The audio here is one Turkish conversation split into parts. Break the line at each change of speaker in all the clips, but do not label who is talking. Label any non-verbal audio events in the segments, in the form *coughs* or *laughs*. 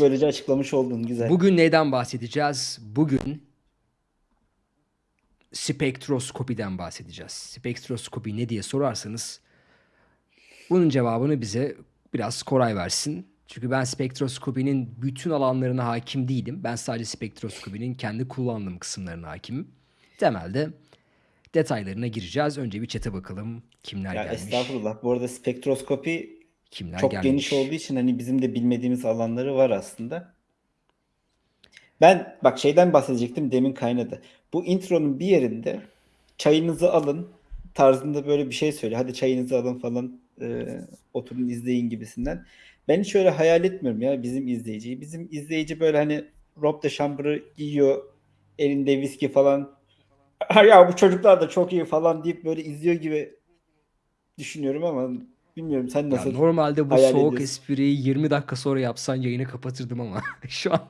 Böylece açıklamış oldun güzel.
Bugün neyden bahsedeceğiz? Bugün spektroskopiden bahsedeceğiz. Spektroskopi ne diye sorarsanız bunun cevabını bize biraz Koray versin. Çünkü ben spektroskopinin bütün alanlarına hakim değilim. Ben sadece spektroskopinin kendi kullandığım kısımlarına hakimim. Temelde detaylarına gireceğiz. Önce bir çete bakalım. Kimler
Ya
gelmiş?
estağfurullah. Bu arada spektroskopi
Kimler
çok geniş olduğu için hani bizim de bilmediğimiz alanları var aslında. Ben bak şeyden bahsedecektim demin kaynadı. Bu intronun bir yerinde çayınızı alın tarzında böyle bir şey söyle. Hadi çayınızı alın falan e, oturun izleyin gibisinden. Ben hiç öyle hayal etmiyorum ya bizim izleyiciyi. Bizim izleyici böyle hani robe de chamber'ı giyiyor. Elinde viski falan. "Ha *laughs* Ya bu çocuklar da çok iyi falan deyip böyle izliyor gibi düşünüyorum ama bilmiyorum sen
Ya
nasıl
normalde bu
hayal
soğuk
ediyorsun?
espriyi 20 dakika sonra yapsan yayını kapatırdım ama *laughs* şu an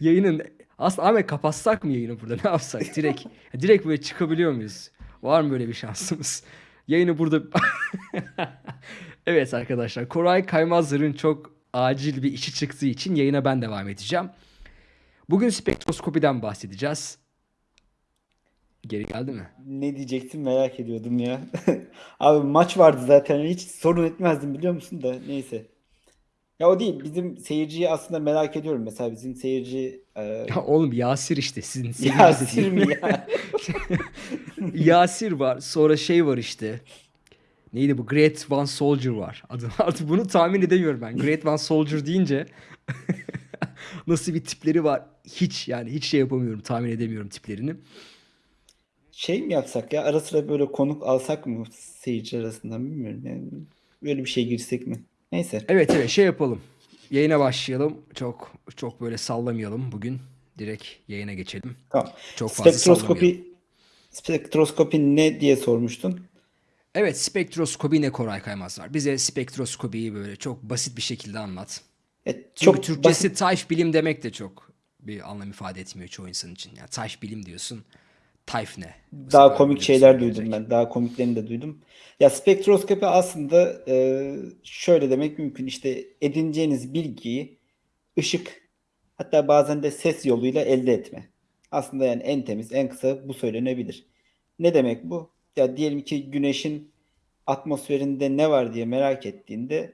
yayının aslında Ahmet kapatsak mı yayını burada *laughs* ne yapsak direkt *laughs* direkt böyle çıkabiliyor muyuz? Var mı böyle bir şansımız? Yayını burada Evet arkadaşlar Koray Kaymazlar'ın çok acil bir işi çıktığı için yayına ben devam edeceğim. Bugün spektroskopiden bahsedeceğiz. Geri geldi mi?
Ne diyecektim merak ediyordum ya. *laughs* Abi maç vardı zaten hiç sorun etmezdim biliyor musun da neyse. Ya o değil bizim seyirciyi aslında merak ediyorum. Mesela bizim seyirci e, *laughs*
Ya oğlum Yasir işte sizin *laughs* seyirci
Yasir mi ya?
Yasir var. Sonra şey var işte. Neydi bu? Great One Soldier var. Adı, artık bunu tahmin edemiyorum ben. Great One Soldier deyince nasıl bir tipleri var hiç yani hiç şey yapamıyorum. Tahmin edemiyorum tiplerini.
Şey mi yapsak ya ara sıra böyle konuk alsak mı seyirci arasından bilmiyorum yani. Böyle bir şey girsek mi? Neyse.
Evet evet şey yapalım. Yayına başlayalım. Çok çok böyle sallamayalım bugün. Direkt yayına geçelim.
Tamam.
Çok fazla.
Spektroskopi spektroskopi ne diye sormuştun?
Evet spektroskopi ne Koray Kaymaz var. Bize spektroskopiyi böyle çok basit bir şekilde anlat.
E,
Çünkü
çok
Türkçesi
basit.
tayf bilim demek de çok bir anlam ifade etmiyor çoğu insan için. Yani tayf bilim diyorsun. Tayf ne? Bu
Daha komik şeyler
söylenecek.
duydum ben. Daha komiklerini de duydum. Ya spektroskopi aslında e, şöyle demek mümkün. İşte edineceğiniz bilgiyi ışık hatta bazen de ses yoluyla elde etme. Aslında yani en temiz, en kısa bu söylenebilir. Ne demek bu? Ya diyelim ki güneşin atmosferinde ne var diye merak ettiğinde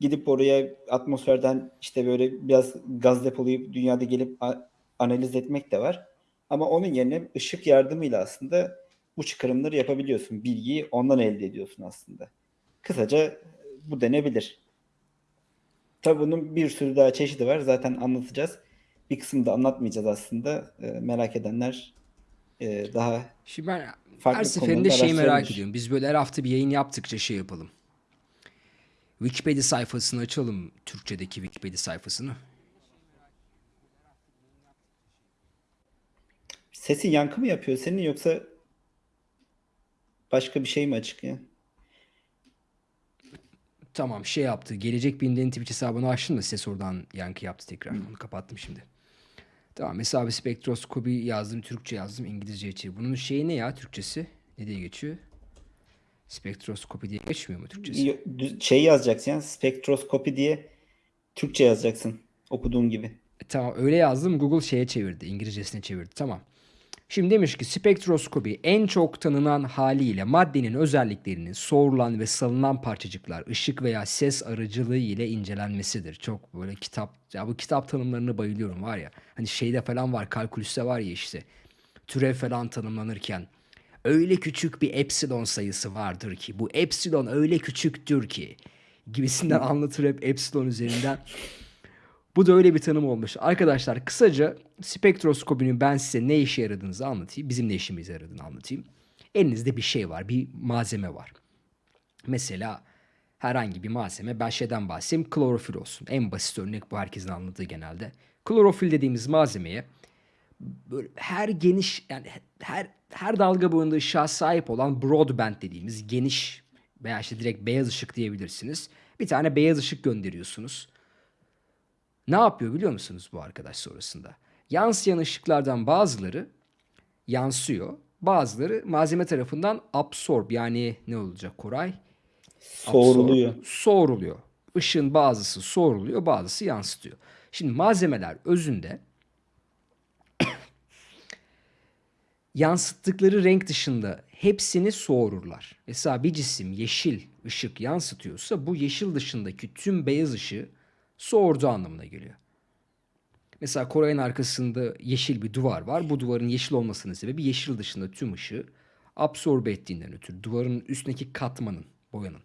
gidip oraya atmosferden işte böyle biraz gaz depolayıp dünyada gelip analiz etmek de var. Ama onun yerine ışık yardımıyla aslında bu çıkarımları yapabiliyorsun. Bilgiyi ondan elde ediyorsun aslında. Kısaca bu denebilir. Tabii bunun bir sürü daha çeşidi var. Zaten anlatacağız. Bir kısmını da anlatmayacağız aslında. Ee, merak edenler e, daha
Şimdi ben her seferinde şeyi merak ediyorum. Biz böyle her hafta bir yayın yaptıkça şey yapalım. Wikipedia sayfasını açalım. Türkçedeki Wikipedia sayfasını.
Sesin yankı mı yapıyor senin yoksa başka bir şey mi açık ya?
Tamam şey yaptı. Gelecek Bilim'den Twitch hesabını açtım da ses oradan yankı yaptı tekrar. Onu kapattım şimdi. Tamam bir spektroskopi yazdım. Türkçe yazdım. İngilizce içi. Bunun şeyi ne ya Türkçesi? Ne diye geçiyor? Spektroskopi diye geçmiyor mu Türkçesi?
Şey yazacaksın ya spektroskopi diye Türkçe yazacaksın okuduğun gibi.
E, Tamam öyle yazdım. Google şeye çevirdi. İngilizcesine çevirdi. Tamam. Şimdi demiş ki spektroskopi en çok tanınan haliyle maddenin özelliklerinin sorulan ve salınan parçacıklar ışık veya ses aracılığı ile incelenmesidir. Çok böyle kitap ya bu kitap tanımlarına bayılıyorum var ya. Hani şeyde falan var kalkülüste var ya işte. Türev falan tanımlanırken öyle küçük bir epsilon sayısı vardır ki bu epsilon öyle küçüktür ki gibisinden *laughs* anlatır hep epsilon üzerinden. Bu da öyle bir tanım olmuş. Arkadaşlar kısaca spektroskopinin ben size ne işe yaradığını anlatayım. Bizim ne işimize yaradığını anlatayım. Elinizde bir şey var, bir malzeme var. Mesela herhangi bir malzeme, ben şeyden bahsedeyim, klorofil olsun. En basit örnek bu herkesin anladığı genelde. Klorofil dediğimiz malzemeye böyle her geniş yani her her dalga boyunda ışığa sahip olan broadband dediğimiz geniş veya işte direkt beyaz ışık diyebilirsiniz. Bir tane beyaz ışık gönderiyorsunuz. Ne yapıyor biliyor musunuz bu arkadaş sonrasında? Yansıyan ışıklardan bazıları yansıyor. Bazıları malzeme tarafından absorb yani ne olacak Koray?
Soğuruluyor.
Absorb, soğuruluyor. Işığın bazısı soğuruluyor, bazısı yansıtıyor. Şimdi malzemeler özünde *coughs* yansıttıkları renk dışında hepsini soğururlar. Mesela bir cisim yeşil ışık yansıtıyorsa bu yeşil dışındaki tüm beyaz ışığı soğurduğu anlamına geliyor. Mesela Koray'ın arkasında yeşil bir duvar var. Bu duvarın yeşil olmasının sebebi yeşil dışında tüm ışığı absorbe ettiğinden ötürü. Duvarın üstündeki katmanın, boyanın.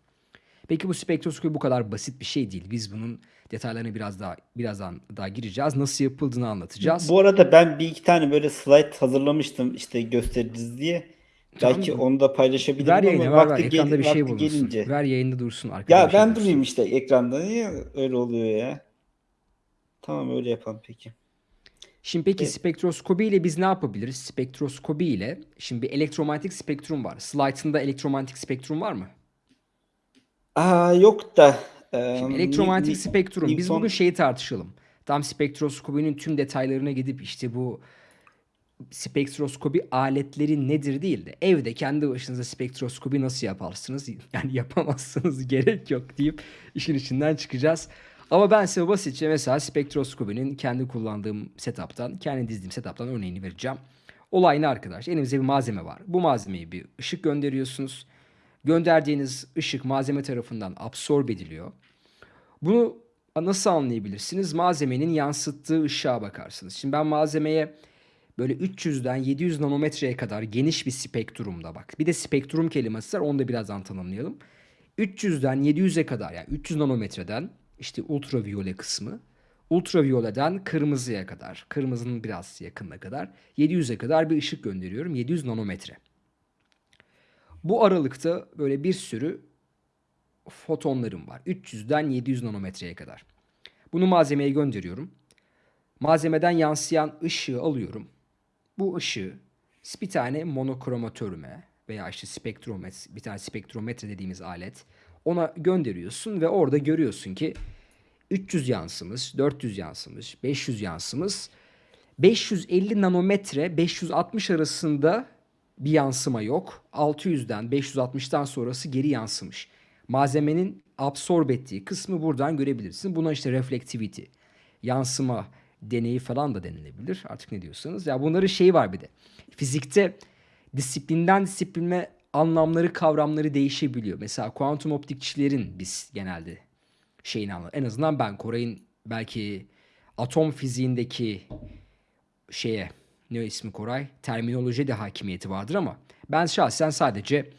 Peki bu spektroskopi bu kadar basit bir şey değil. Biz bunun detaylarına biraz daha birazdan daha gireceğiz. Nasıl yapıldığını anlatacağız.
Bu arada ben bir iki tane böyle slide hazırlamıştım işte gösteririz diye. Belki
Tamam.
onu da paylaşabilirim
Ver
ama
yayına ver ver.
vakti,
Ekranda
gel-
bir şey
vakti
bulunsun.
gelince.
Ver yayında dursun.
Ya ben
dursun.
durayım işte ekranda. Niye öyle oluyor ya? Tamam öyle yapalım peki.
Şimdi peki
E-
spektroskopi ile biz ne yapabiliriz? Spektroskopi ile şimdi bir elektromanyetik spektrum var. Slide'ında elektromanyetik spektrum var mı?
Aa yok da
Şimdi elektromanyetik
Ni-
spektrum. Biz
Newton-
bugün şeyi tartışalım. Tam spektroskopinin tüm detaylarına gidip işte bu spektroskopi aletleri nedir değil de evde kendi başınıza spektroskopi nasıl yaparsınız? Yani *laughs* yapamazsınız gerek yok deyip işin içinden çıkacağız. Ama ben size basitçe mesela spektroskopinin kendi kullandığım setup'tan, kendi dizdiğim setup'tan örneğini vereceğim. Olay ne arkadaş? Elimizde bir malzeme var. Bu malzemeyi bir ışık gönderiyorsunuz. Gönderdiğiniz ışık malzeme tarafından absorbe ediliyor. Bunu nasıl anlayabilirsiniz? Malzemenin yansıttığı ışığa bakarsınız. Şimdi ben malzemeye böyle 300'den 700 nanometreye kadar geniş bir spektrumda bak. Bir de spektrum kelimesi var. Onu da birazdan tanımlayalım. 300'den 700'e kadar yani 300 nanometreden işte ultraviyole kısmı ultraviyoleden kırmızıya kadar, kırmızının biraz yakınına kadar 700'e kadar bir ışık gönderiyorum. 700 nanometre. Bu aralıkta böyle bir sürü fotonlarım var. 300'den 700 nanometreye kadar. Bunu malzemeye gönderiyorum. Malzemeden yansıyan ışığı alıyorum. Bu ışığı bir tane monokromatörüme veya işte spektrometre, bir tane spektrometre dediğimiz alet ona gönderiyorsun ve orada görüyorsun ki 300 yansımış, 400 yansımış, 500 yansımış, 550 nanometre 560 arasında bir yansıma yok. 600'den 560'tan sonrası geri yansımış. Malzemenin absorbe ettiği kısmı buradan görebilirsin. Buna işte reflectivity, yansıma deneyi falan da denilebilir. Artık ne diyorsanız. Ya bunların şeyi var bir de. Fizikte disiplinden disipline anlamları, kavramları değişebiliyor. Mesela kuantum optikçilerin biz genelde şeyini anlar. En azından ben Koray'ın belki atom fiziğindeki şeye ne ismi Koray? Terminoloji de hakimiyeti vardır ama ben şahsen sadece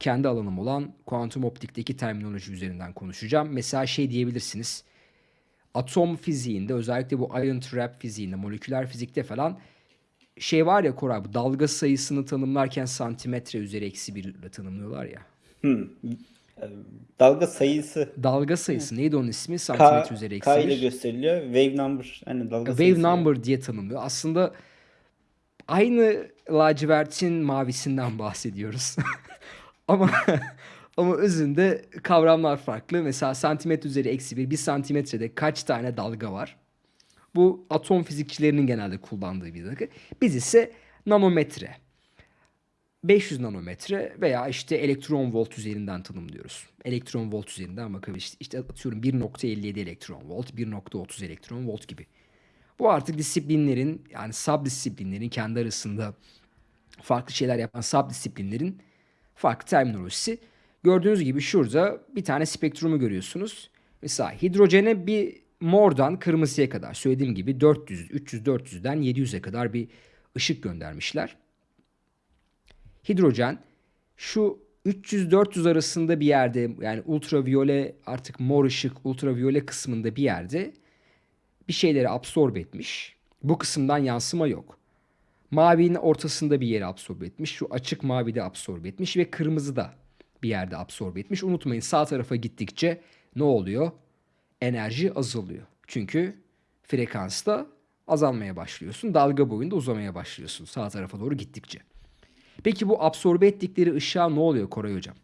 kendi alanım olan kuantum optikteki terminoloji üzerinden konuşacağım. Mesela şey diyebilirsiniz. Atom fiziğinde özellikle bu ion trap fiziğinde, moleküler fizikte falan şey var ya Koray bu dalga sayısını tanımlarken santimetre üzeri eksi bir ile tanımlıyorlar ya.
Hı. E, Dalga sayısı
Dalga sayısı neydi onun ismi?
K,
Santimetre üzeri eksi
K ile gösteriliyor. Wave number. Hani dalga
Wave
sayısı.
number diye tanımlıyor. Aslında aynı lacivertin mavisinden bahsediyoruz. *laughs* ama ama özünde kavramlar farklı. Mesela santimetre üzeri eksi bir, bir santimetrede kaç tane dalga var? Bu atom fizikçilerinin genelde kullandığı bir dakika. Biz ise nanometre. 500 nanometre veya işte elektron volt üzerinden tanımlıyoruz. Elektron volt üzerinden bakabiliriz. İşte atıyorum 1.57 elektron volt, 1.30 elektron volt gibi. Bu artık disiplinlerin yani sub disiplinlerin kendi arasında farklı şeyler yapan sub disiplinlerin farklı terminolojisi. Gördüğünüz gibi şurada bir tane spektrumu görüyorsunuz. Mesela hidrojene bir mordan kırmızıya kadar söylediğim gibi 400, 300, 400'den 700'e kadar bir ışık göndermişler. Hidrojen şu 300-400 arasında bir yerde yani ultraviyole artık mor ışık ultraviyole kısmında bir yerde bir şeyleri absorbe etmiş. Bu kısımdan yansıma yok. Mavinin ortasında bir yere absorbe etmiş. Şu açık mavide absorbe etmiş ve kırmızı da bir yerde absorbe etmiş. Unutmayın sağ tarafa gittikçe ne oluyor? Enerji azalıyor. Çünkü frekansta azalmaya başlıyorsun. Dalga boyunda uzamaya başlıyorsun sağ tarafa doğru gittikçe. Peki bu absorbe ettikleri ışığa ne oluyor Koray Hocam?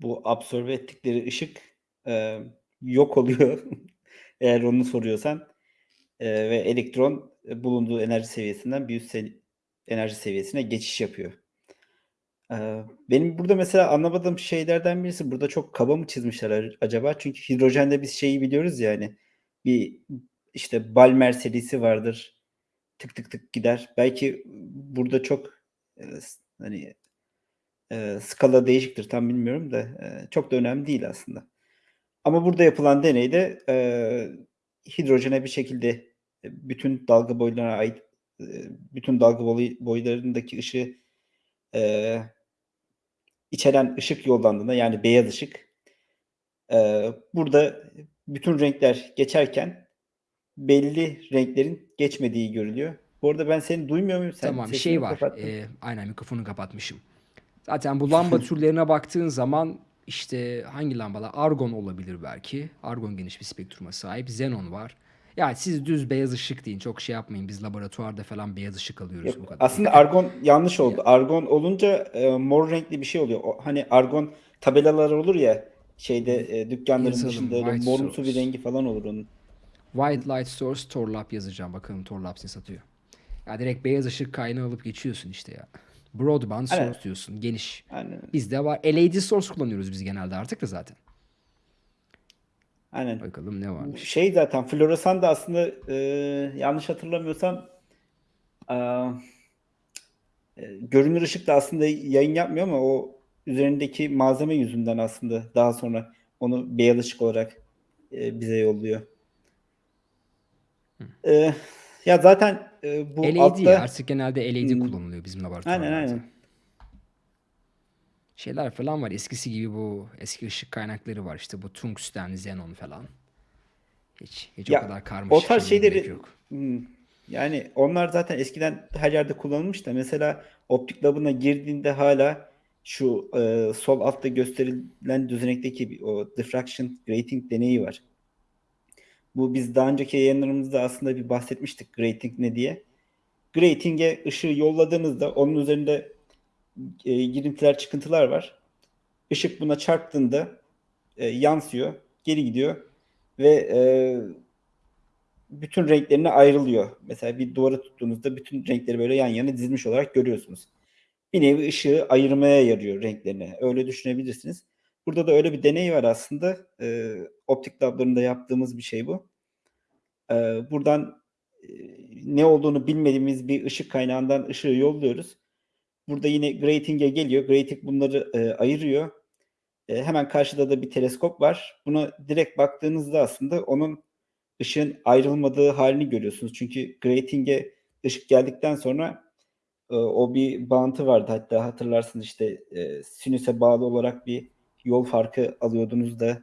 Bu absorbe ettikleri ışık e, yok oluyor. *laughs* Eğer onu soruyorsan. E, ve elektron bulunduğu enerji seviyesinden bir üst enerji seviyesine geçiş yapıyor. Eee, benim burada mesela anlamadığım şeylerden birisi burada çok kaba mı çizmişler acaba? Çünkü hidrojende biz şeyi biliyoruz ya hani bir işte Balmer serisi vardır. Tık tık tık gider. Belki burada çok, s hani, eee, skala değişiktir tam bilmiyorum da, eee, çok da önemli değil aslında. Ama burada yapılan deneyde, eee, hidrojene bir şekilde, eee, bütün dalga boylarına ait, eee, bütün dalga boylarındaki ışığı, eee içeren ışık yollandığında yani beyaz ışık, eee, burada bütün renkler geçerken belli renklerin geçmediği görülüyor. Bu arada ben seni duymuyor muyum? Sen
Tamam,
sesini
şey var,
kapattın?
eee, aynen mikrofonu kapatmışım. Zaten bu lamba *laughs* türlerine baktığın zaman işte hangi lambalar? Argon olabilir belki. Argon geniş bir spektruma sahip. Xenon var. Yani siz düz beyaz ışık deyin. Çok şey yapmayın. Biz laboratuvarda falan beyaz ışık alıyoruz bu
Yok,
kadar.
aslında argon yanlış
Ya
oldu. Argon olunca, eee, mor renkli bir şey oluyor. O hani argon tabelalar olur ya şeyde, eee, dükkânların
yazalım.
dışında öyle morumsu bir rengi falan olur onun.
White light source Torlab yazacağım. Bakalım Torlab ne satıyor. Ya direkt beyaz ışık kaynağı alıp geçiyorsun işte ya. Broadband
Aynen.
source diyorsun. Geniş.
Aynen.
Bizde var. LED source kullanıyoruz biz genelde artık da zaten.
Aynen.
Bakalım ne varmış.
Şey zaten floresan da aslında, eee, yanlış hatırlamıyorsam, aaa, eee, görünür ışık da aslında yayın yapmıyor ama o üzerindeki malzeme yüzünden aslında daha sonra onu beyaz ışık olarak, eee, bize yolluyor.
Hı.
Eee, ya zaten, eee, bu
LED
altta
Artık genelde LED
Hımm.
kullanılıyor bizim
Aynen,
laboratuvarlarda.
aynen.
Şeyler falan var. Eskisi gibi bu eski ışık kaynakları var. İşte bu tungsten, xenon falan. Hiç hiç o
Ya,
kadar
o
karmaşık
tarz
şeylere gerek
şeyleri
yok.
Hımm, yani onlar zaten eskiden her yerde kullanılmış da mesela optik labına girdiğinde hâlâ şu, eee, sol altta gösterilen düzenekteki o diffraction grating deneyi var. Bu biz daha önceki yayınlarımızda aslında bir bahsetmiştik grating ne diye. Grating'e ışığı yolladığınızda onun üzerinde, eee, girintiler, çıkıntılar var. Işık buna çarptığında, eee, yansıyor, geri gidiyor ve, eee, bütün renklerine ayrılıyor. Mesela bir duvara tuttuğunuzda bütün renkleri böyle yan yana dizilmiş olarak görüyorsunuz. Bir nevi ışığı ayırmaya yarıyor renklerini. Öyle düşünebilirsiniz. Burada da öyle bir deney var aslında. Eee, optik lablarında yaptığımız bir şey bu. Eee, buradan, eee, ne olduğunu bilmediğimiz bir ışık kaynağından ışığı yolluyoruz. Burada yine grating'e geliyor. Grating bunları, eee, ayırıyor. Eee, hemen karşıda da bir teleskop var. Buna direkt baktığınızda aslında onun ışığın ayrılmadığı hâlini görüyorsunuz. Çünkü grating'e ışık geldikten sonra, eee, o bir bağıntı vardı hatta hatırlarsınız işte, eee, sinüse bağlı olarak bir yol farkı alıyordunuz da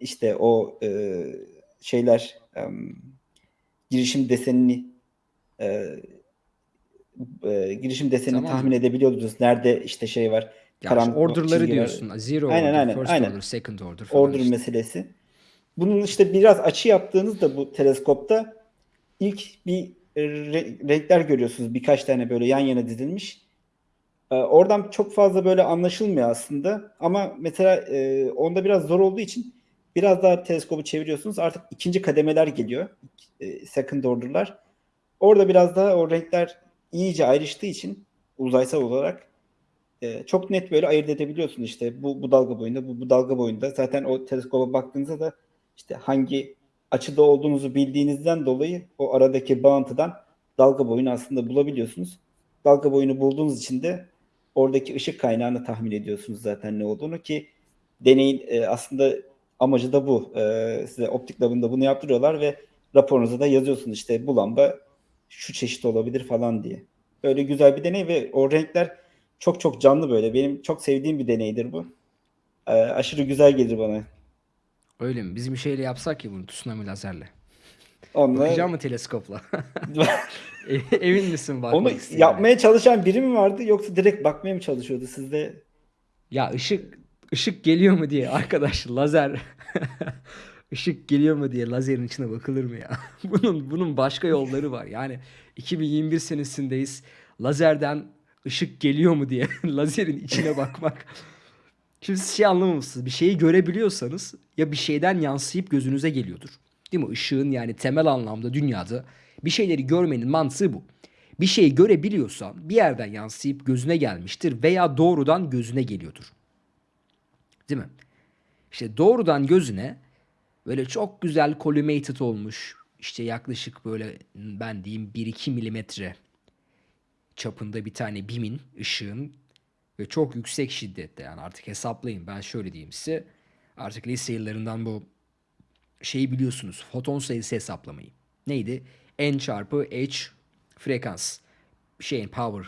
işte o, eee, şeyler, emm, girişim desenini, eee, eee, girişim desenini
Tamam.
tahmin edebiliyordunuz. Nerede işte şey var,
Ya
karanlık
order'ları
var.
diyorsun. Zero
Aynen,
order,
aynen,
first
aynen.
order, second order falan
Order
işte.
meselesi. Bunun işte biraz açı yaptığınızda bu teleskopta ilk bir re renkler görüyorsunuz. Birkaç tane böyle yan yana dizilmiş. Eee, oradan çok fazla böyle anlaşılmıyor aslında ama mesela, eee, onda biraz zor olduğu için biraz daha teleskobu çeviriyorsunuz. Artık 2'nci kademeler geliyor. Eee, second order'lar. Orada biraz daha o renkler iyice ayrıştığı için uzaysal olarak, eee, çok net böyle ayırt edebiliyorsunuz. İşte bu, bu dalga boyunda, bu, bu dalga boyunda. Zaten o teleskoba baktığınızda da işte hangi açıda olduğunuzu bildiğinizden dolayı o aradaki bağıntıdan dalga boyunu aslında bulabiliyorsunuz. Dalga boyunu bulduğunuz için de oradaki ışık kaynağını tahmin ediyorsunuz zaten ne olduğunu ki deneyin, eee, aslında amacı da bu. Eee, size optik labında bunu yaptırıyorlar ve raporunuza da yazıyorsunuz işte bu lamba şu çeşit olabilir falan diye. Böyle güzel bir deney ve o renkler çok çok canlı böyle. Benim çok sevdiğim bir deneydir bu. Eee, aşırı güzel gelir bana.
Öyle mi? Biz bir şeyle yapsak ya bunu tsunami lazerle.
Onunla
Bakacak mı teleskopla? *laughs* E emin misin
Onu
bakmak istediğine?
yapmaya çalışan biri mi vardı yoksa direkt bakmaya mı çalışıyordu sizde?
Ya ışık ışık geliyor mu diye arkadaş lazer ışık geliyor mu diye lazerin içine bakılır mı ya? *laughs* Bunun bunun başka yolları var. Yani 2021 senesindeyiz. Lazerden ışık geliyor mu diye *laughs* lazerin içine bakmak. Şimdi siz şey anlamamışsınız. Bir şeyi görebiliyorsanız ya bir şeyden yansıyıp gözünüze geliyordur. Değil mi? Işığın yani temel anlamda dünyada bir şeyleri görmenin mantığı bu. Bir şeyi görebiliyorsan bir yerden yansıyıp gözüne gelmiştir veya doğrudan gözüne geliyordur. Değil mi? İşte doğrudan gözüne böyle çok güzel collimated olmuş işte yaklaşık böyle ben diyeyim 1-2 milimetre çapında bir tane bimin ışığın ve çok yüksek şiddette yani artık hesaplayın ben şöyle diyeyim size artık lise yıllarından bu şeyi biliyorsunuz foton sayısı hesaplamayı. Neydi? N çarpı H frekans şeyin power.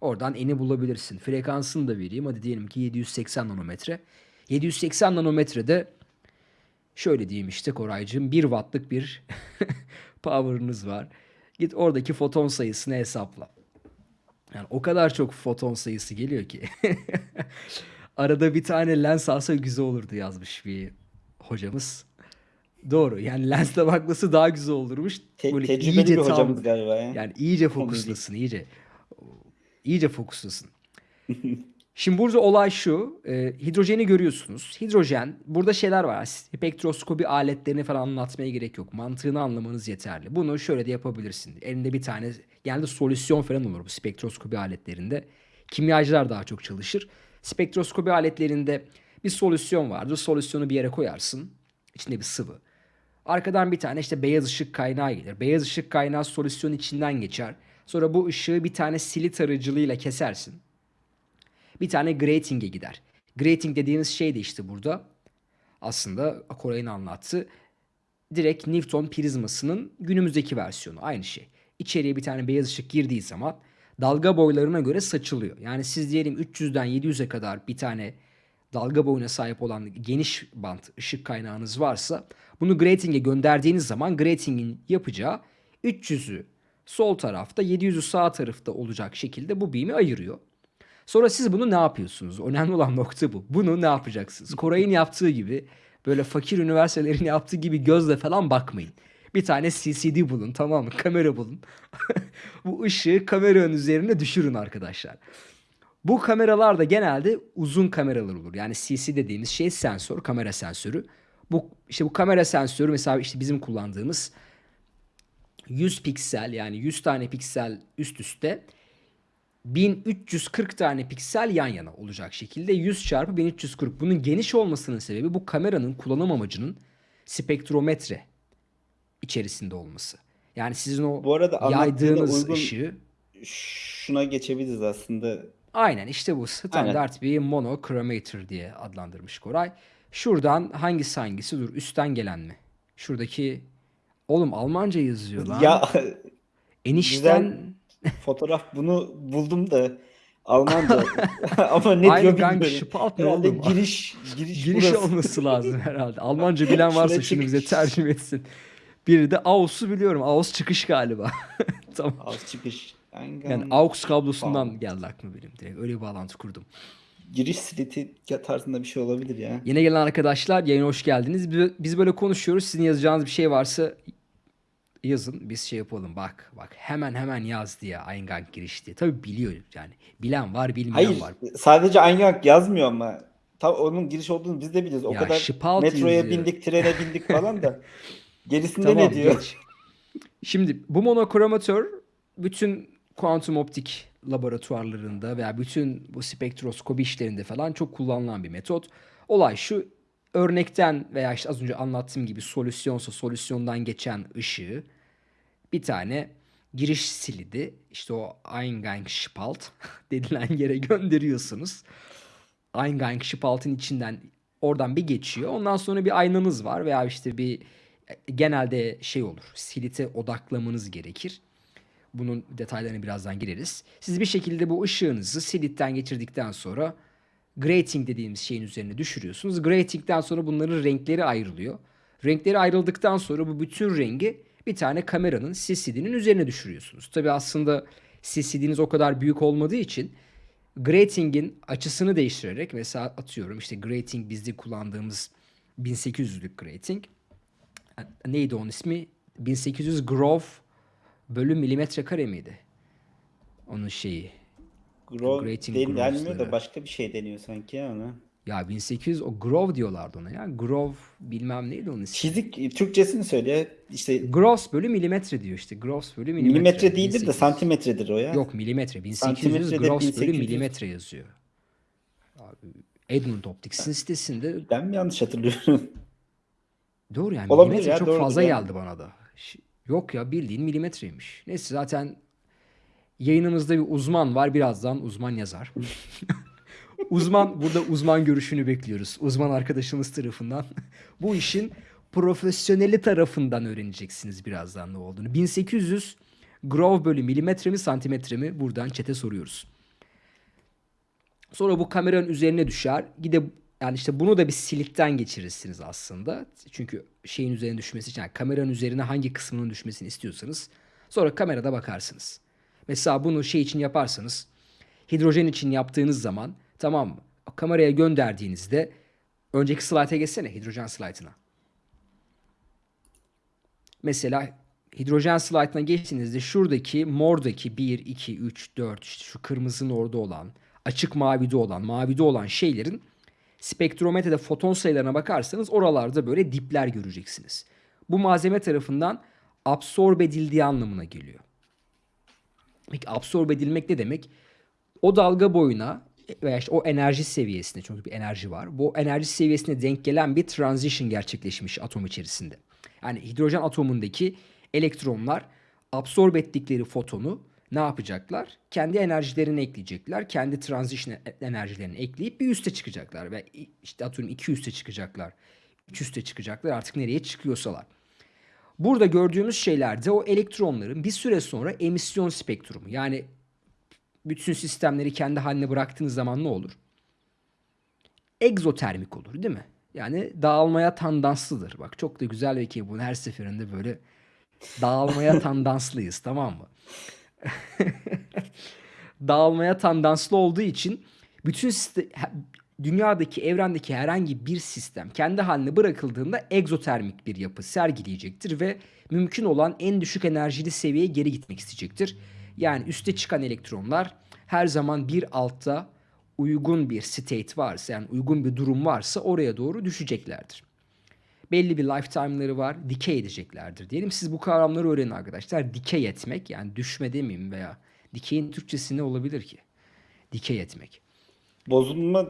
Oradan n'i bulabilirsin. Frekansını da vereyim. Hadi diyelim ki 780 nanometre. 780 nanometrede şöyle diyeyim işte Koraycığım 1 wattlık bir *laughs* power'ınız var. Git oradaki foton sayısını hesapla. Yani o kadar çok foton sayısı geliyor ki. *laughs* Arada bir tane lens alsa güzel olurdu yazmış bir hocamız. Doğru. Yani lensle bakması daha güzel olurmuş.
Te-
Böyle
tecrübeli
iyice
bir
tam-
hocamız galiba ya.
yani iyice fokuslasın, iyice. İyice fokuslasın. *laughs* Şimdi burada olay şu. e, hidrojeni görüyorsunuz. Hidrojen, burada şeyler var. Spektroskopi aletlerini falan anlatmaya gerek yok. Mantığını anlamanız yeterli. Bunu şöyle de yapabilirsin. Elinde bir tane, genelde solüsyon falan olur bu spektroskopi aletlerinde. Kimyacılar daha çok çalışır. Spektroskopi aletlerinde bir solüsyon vardır. Solüsyonu bir yere koyarsın. İçinde bir sıvı. Arkadan bir tane işte beyaz ışık kaynağı gelir. Beyaz ışık kaynağı solüsyon içinden geçer. Sonra bu ışığı bir tane silit aracılığıyla kesersin. Bir tane grating'e gider. Grating dediğimiz şey de işte burada aslında Koray'ın anlattığı direkt Newton prizmasının günümüzdeki versiyonu aynı şey. İçeriye bir tane beyaz ışık girdiği zaman dalga boylarına göre saçılıyor. Yani siz diyelim 300'den 700'e kadar bir tane dalga boyuna sahip olan geniş bant ışık kaynağınız varsa bunu grating'e gönderdiğiniz zaman grating'in yapacağı 300'ü sol tarafta 700'ü sağ tarafta olacak şekilde bu beam'i ayırıyor. Sonra siz bunu ne yapıyorsunuz? Önemli olan nokta bu. Bunu ne yapacaksınız? Koray'ın yaptığı gibi böyle fakir üniversitelerin yaptığı gibi gözle falan bakmayın. Bir tane CCD bulun tamam mı? Kamera bulun. *laughs* bu ışığı kameranın üzerine düşürün arkadaşlar. Bu kameralar da genelde uzun kameralar olur. Yani CC dediğimiz şey sensör, kamera sensörü. Bu işte bu kamera sensörü mesela işte bizim kullandığımız 100 piksel yani 100 tane piksel üst üste 1340 tane piksel yan yana olacak şekilde 100 çarpı 1340. Bunun geniş olmasının sebebi bu kameranın kullanım amacının spektrometre içerisinde olması. Yani sizin o
Bu arada
yaydığınız
uygun-
ışığı
Şuna geçebiliriz aslında.
Aynen işte bu standart bir monochromator diye adlandırmış Koray. Şuradan hangisi hangisi dur üstten gelen mi? Şuradaki oğlum Almanca yazıyor lan.
Ya
Enişten
fotoğraf bunu buldum da Almanca *laughs* ama ne
Aynı
diyor
gang
bilmiyorum.
Spalt ne
Herhalde
oğlum?
giriş giriş,
giriş
burası.
olması lazım *laughs* herhalde. Almanca bilen varsa
Şuraya
şunu bize
çıkış.
tercüme etsin. Biri de AUX'u biliyorum. AUX çıkış galiba. *laughs* tamam.
Az çıkış. Eingang-
Yani AUX kablosundan geldi aklıma benim direkt. Öyle bir bağlantı kurdum.
giriş sliti tarzında bir şey olabilir ya.
Yine gelen arkadaşlar yayına hoş geldiniz. Biz böyle konuşuyoruz. Sizin yazacağınız bir şey varsa yazın. Biz şey yapalım. Bak bak hemen hemen yaz diye Eingang giriş diye. Tabii biliyor yani. Bilen var bilmeyen
Hayır,
var.
sadece Eingang yazmıyor ama. Tam onun giriş olduğunu biz de biliyoruz. O
Ya,
kadar metroya
yazıyor.
bindik, trene bindik falan da. *laughs* Gerisinde
Tamam
ne diyor?
geç. Şimdi bu monokromatör bütün kuantum optik laboratuvarlarında veya bütün bu spektroskopi işlerinde falan çok kullanılan bir metot. Olay şu örnekten veya işte az önce anlattığım gibi solüsyonsa solüsyondan geçen ışığı bir tane giriş silidi işte o Eingangsspalt *laughs* denilen yere gönderiyorsunuz. Eingangsspalt'ın içinden oradan bir geçiyor. Ondan sonra bir aynanız var veya işte bir genelde şey olur. Silite odaklamanız gerekir. Bunun detaylarına birazdan gireriz. Siz bir şekilde bu ışığınızı silitten geçirdikten sonra grating dediğimiz şeyin üzerine düşürüyorsunuz. Grating'den sonra bunların renkleri ayrılıyor. Renkleri ayrıldıktan sonra bu bütün rengi bir tane kameranın CCD'nin üzerine düşürüyorsunuz. Tabi aslında CCD'niz o kadar büyük olmadığı için grating'in açısını değiştirerek mesela atıyorum işte grating bizde kullandığımız 1800'lük grating neydi onun ismi? 1800 grove bölü milimetre kare miydi? Onun şeyi.
Grove değil, denmiyor da başka bir şey deniyor sanki ya ona.
Ya 1800 o Grove diyorlardı ona ya. Grove bilmem neydi onun ismi.
Çizik Türkçesini söyle. İşte
Gross bölü milimetre diyor işte. Gross bölü milimetre.
milimetre değildir de
1800.
santimetredir o ya.
Yok milimetre. 1800
Santimetre de
gross bölü
1800.
milimetre yazıyor. Abi, Edmund Optics'in sitesinde
Ben mi yanlış hatırlıyorum? *laughs*
doğru yani
Olabilir
milimetre
ya,
çok fazla
yani.
geldi bana da. Yok ya bildiğin milimetreymiş. Neyse zaten yayınımızda bir uzman var. Birazdan uzman yazar. *laughs* uzman burada uzman görüşünü bekliyoruz. Uzman arkadaşımız tarafından. *laughs* Bu işin profesyoneli tarafından öğreneceksiniz birazdan ne olduğunu. 1800 Grove bölü milimetre mi santimetre mi buradan çete soruyoruz. Sonra bu kameranın üzerine düşer. Gide yani işte bunu da bir silikten geçirirsiniz aslında. Çünkü şeyin üzerine düşmesi için yani kameranın üzerine hangi kısmının düşmesini istiyorsanız sonra kamerada bakarsınız. Mesela bunu şey için yaparsanız hidrojen için yaptığınız zaman tamam mı? Kameraya gönderdiğinizde önceki slayta geçsene hidrojen slaytına. Mesela hidrojen slaytına geçtiğinizde şuradaki mordaki 1, 2, 3, 4 işte şu kırmızının orada olan açık mavide olan mavide olan şeylerin spektrometrede foton sayılarına bakarsanız oralarda böyle dipler göreceksiniz. Bu malzeme tarafından absorbe edildiği anlamına geliyor. Peki absorbe edilmek ne demek? O dalga boyuna veya işte o enerji seviyesine çünkü bir enerji var. Bu enerji seviyesine denk gelen bir transition gerçekleşmiş atom içerisinde. Yani hidrojen atomundaki elektronlar absorbe ettikleri fotonu ne yapacaklar? Kendi enerjilerini ekleyecekler. Kendi transition enerjilerini ekleyip bir üste çıkacaklar. Ve işte atıyorum iki üste çıkacaklar. Üç üste çıkacaklar artık nereye çıkıyorsalar. Burada gördüğümüz şeylerde o elektronların bir süre sonra emisyon spektrumu yani bütün sistemleri kendi haline bıraktığınız zaman ne olur? Egzotermik olur değil mi? Yani dağılmaya tandanslıdır. Bak çok da güzel ve ki bunu her seferinde böyle dağılmaya *laughs* tandanslıyız tamam mı? *laughs* dağılmaya tandanslı olduğu için bütün siste- he- dünyadaki evrendeki herhangi bir sistem kendi haline bırakıldığında egzotermik bir yapı sergileyecektir ve mümkün olan en düşük enerjili seviyeye geri gitmek isteyecektir. Yani üste çıkan elektronlar her zaman bir altta uygun bir state varsa yani uygun bir durum varsa oraya doğru düşeceklerdir. Belli bir lifetime'ları var, dikey edeceklerdir diyelim. Siz bu kavramları öğrenin arkadaşlar. Dikey etmek yani düşme demeyeyim veya dikeyin Türkçesi ne olabilir ki? Dikey etmek.
Bozulma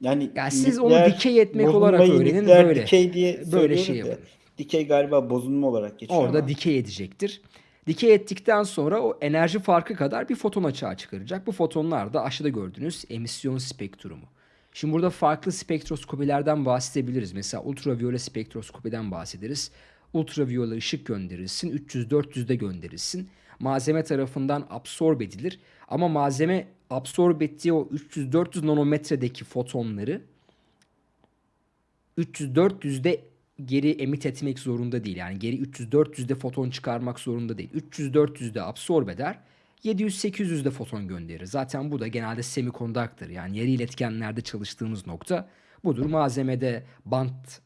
yani
Ya siz onu dikey etmek olarak öğrenin, böyle.
Dikey diye
Böyle şey yapın.
Dikey galiba bozulma olarak geçiyor
Orada
ama
dikey edecektir. Dikey ettikten sonra o enerji farkı kadar bir foton açığa çıkaracak. Bu fotonlar da aşağıda gördüğünüz emisyon spektrumu. Şimdi burada farklı spektroskopilerden bahsedebiliriz. Mesela ultraviyole spektroskopiden bahsederiz. Ultraviyole ışık gönderilsin, 300-400'de gönderilsin. Malzeme tarafından absorbe edilir. Ama malzeme absorbe ettiği o 300-400 nanometredeki fotonları 300-400'de geri emit etmek zorunda değil. Yani geri 300-400'de foton çıkarmak zorunda değil. 300-400'de absorbe eder. 700-800'de foton gönderir. Zaten bu da genelde semikondaktör yani yarı iletkenlerde çalıştığımız nokta budur. Malzemede bant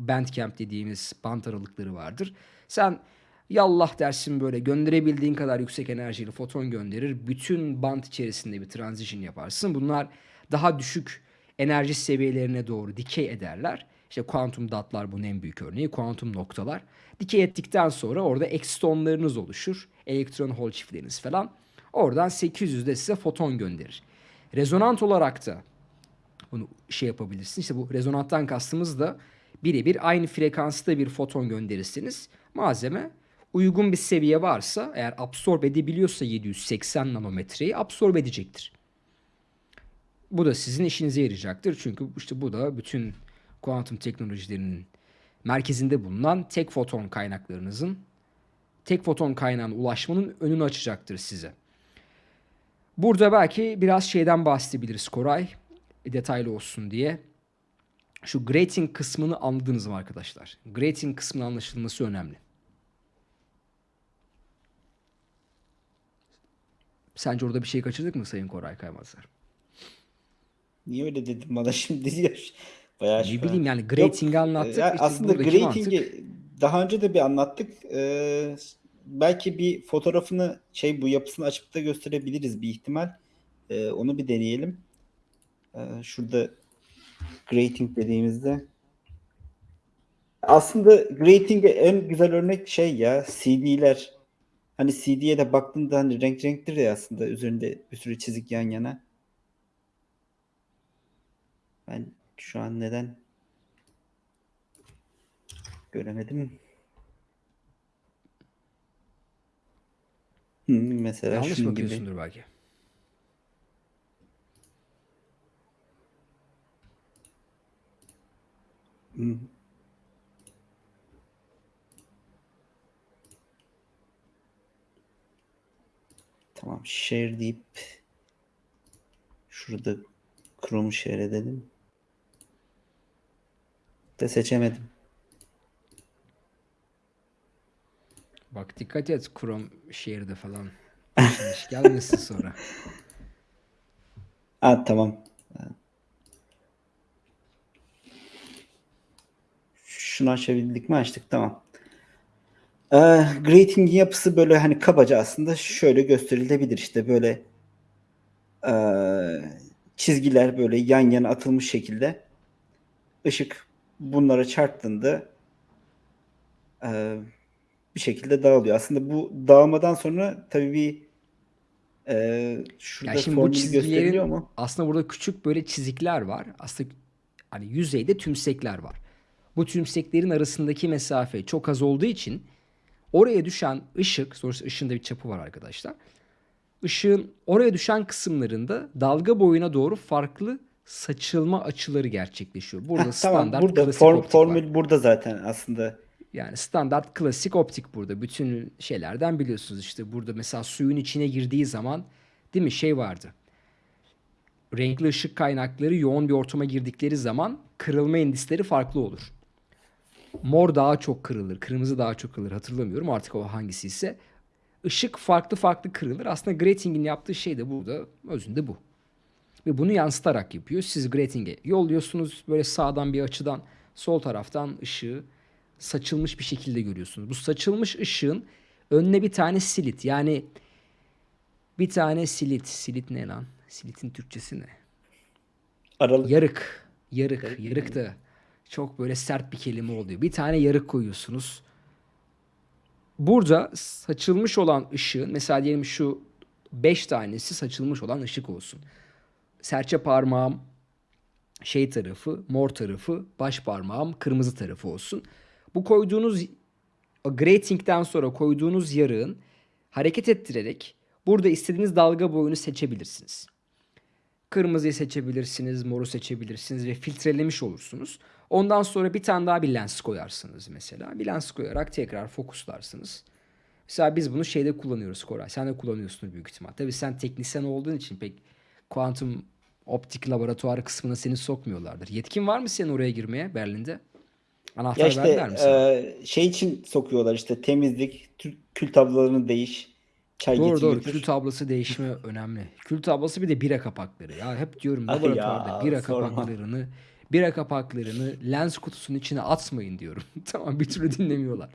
bandcamp dediğimiz bant aralıkları vardır. Sen yallah dersin böyle gönderebildiğin kadar yüksek enerjili foton gönderir. Bütün bant içerisinde bir transition yaparsın. Bunlar daha düşük enerji seviyelerine doğru dikey ederler. İşte kuantum datlar bunun en büyük örneği. Kuantum noktalar. Dikey ettikten sonra orada ekstonlarınız oluşur. Elektron hol çiftleriniz falan. Oradan 800'de size foton gönderir. Rezonant olarak da bunu şey yapabilirsin. İşte bu rezonanttan kastımız da birebir aynı frekansta bir foton gönderirseniz malzeme uygun bir seviye varsa eğer absorbe edebiliyorsa 780 nanometreyi absorbe edecektir. Bu da sizin işinize yarayacaktır. Çünkü işte bu da bütün kuantum teknolojilerinin merkezinde bulunan tek foton kaynaklarınızın tek foton kaynağına ulaşmanın önünü açacaktır size. Burada belki biraz şeyden bahsedebiliriz Koray. Detaylı olsun diye. Şu grating kısmını anladınız mı arkadaşlar? Grating kısmının anlaşılması önemli. Sence orada bir şey kaçırdık mı Sayın Koray Kaymazlar?
niye öyle dedim bana *laughs* şimdi diyor. Bayağı
Ne bileyim yani grating'i anlattık.
ya
İşte
aslında grating'i daha önce de bir anlattık. Ee, belki bir fotoğrafını şey bu yapısını açıp da gösterebiliriz bir ihtimal. Ee, onu bir deneyelim. Ee, şurada Grating dediğimizde aslında grating'e en güzel örnek şey ya CD'ler. Hani CD'ye de baktığında hani renk renktir ya aslında üzerinde bir sürü çizik yan yana. Ben şu an neden göremedim? Hı, mesela
Yanlış
şunun gibi.
bakıyorsundur belki.
Hı. Tamam share deyip şurada Chrome'u share edelim. De seçemedim.
Bak dikkat et Chrome Share'de falan. İş gelmesin sonra. *laughs*
Ha tamam. Şunu açabildik mi? Açtık tamam. Ee, grating'in yapısı böyle hani kabaca aslında şöyle gösterilebilir işte böyle ee, çizgiler böyle yan yana atılmış şekilde ışık bunlara çarptığında ee, bir şekilde dağılıyor. Aslında bu dağılmadan sonra tabii bir ee, şurada
Ya şimdi bu çizgilerin
mu?
aslında burada küçük böyle çizikler var. Aslında hani yüzeyde tümsekler var. Bu tümseklerin arasındaki mesafe çok az olduğu için oraya düşen ışık, sonuçta ışığın da bir çapı var arkadaşlar. Işığın oraya düşen kısımlarında dalga boyuna doğru farklı saçılma açıları gerçekleşiyor. Burada
Heh, tamam
standart
burada
klasik
form,
optik var.
formül burada zaten aslında.
Yani standart klasik optik burada. Bütün şeylerden biliyorsunuz işte burada mesela suyun içine girdiği zaman değil mi şey vardı. Renkli ışık kaynakları yoğun bir ortama girdikleri zaman kırılma endisleri farklı olur. Mor daha çok kırılır, kırmızı daha çok kırılır hatırlamıyorum artık o hangisi ise. Işık farklı farklı kırılır. Aslında grating'in yaptığı şey de burada özünde bu. Ve bunu yansıtarak yapıyor. Siz grating'e yolluyorsunuz böyle sağdan bir açıdan sol taraftan ışığı saçılmış bir şekilde görüyorsunuz. Bu saçılmış ışığın önüne bir tane silit yani bir tane silit. Silit ne lan? Silitin Türkçesi ne?
Aralık.
Yarık. Yarık. Yarık da çok böyle sert bir kelime oluyor. Bir tane yarık koyuyorsunuz. Burada saçılmış olan ışığın mesela diyelim şu 5 tanesi saçılmış olan ışık olsun. Serçe parmağım şey tarafı, mor tarafı, baş parmağım kırmızı tarafı olsun. Bu koyduğunuz grating'den sonra koyduğunuz yarığın hareket ettirerek burada istediğiniz dalga boyunu seçebilirsiniz. Kırmızıyı seçebilirsiniz, moru seçebilirsiniz ve filtrelemiş olursunuz. Ondan sonra bir tane daha bir lens koyarsınız mesela. Bir lens koyarak tekrar fokuslarsınız. Mesela biz bunu şeyde kullanıyoruz Koray. Sen de kullanıyorsun büyük ihtimal. Tabii sen teknisyen olduğun için pek kuantum optik laboratuvarı kısmına seni sokmuyorlardır. Yetkin var mı senin oraya girmeye Berlin'de? Anahtar
Ya işte
verdiler mi sana?
e, şey için sokuyorlar işte temizlik, kül tablolarını değiş, çay
Doğru
getir
doğru.
götür.
Kül tablası değişimi önemli. Kül tablası bir de bira kapakları. Ya hep diyorum laboratuvarda
ya,
bira
sorma.
kapaklarını bira kapaklarını lens kutusunun içine atmayın diyorum. *laughs* tamam bir türlü dinlemiyorlar.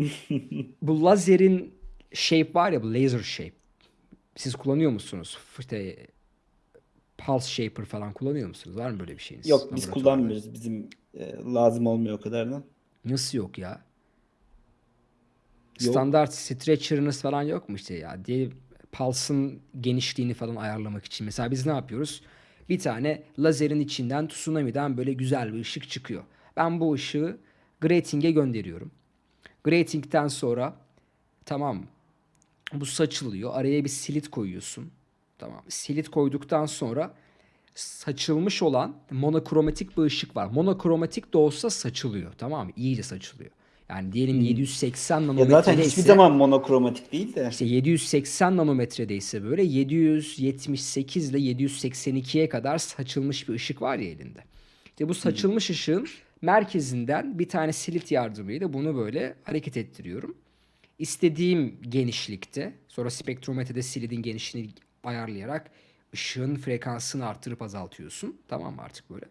*laughs* bu lazerin shape var ya bu laser shape. Siz kullanıyor musunuz? İşte pulse shaper falan kullanıyor musunuz? Var mı böyle bir şeyiniz?
Yok biz kullanmıyoruz. Bizim e, lazım olmuyor o kadar da.
Nasıl yok ya?
Yok.
Standart stretcher'ınız falan yok mu işte ya? Diye pulse'ın genişliğini falan ayarlamak için. Mesela biz ne yapıyoruz? Bir tane lazerin içinden tsunami'den böyle güzel bir ışık çıkıyor. Ben bu ışığı grating'e gönderiyorum. Grating'den sonra tamam bu saçılıyor. Araya bir silit koyuyorsun. Tamam. Silit koyduktan sonra saçılmış olan monokromatik bir ışık var. Monokromatik de olsa saçılıyor. Tamam mı? İyice saçılıyor. Yani diyelim 780
Hmm. Ya
nanometrede
zaten hiçbir zaman monokromatik değil de.
işte 780 nanometrede ise böyle 778 ile 782'ye kadar saçılmış bir ışık var ya elinde. İşte bu saçılmış ışığın merkezinden bir tane silit yardımıyla bunu böyle hareket ettiriyorum. İstediğim genişlikte sonra spektrometrede silidin genişliğini ayarlayarak ışığın frekansını arttırıp azaltıyorsun. Tamam mı artık böyle.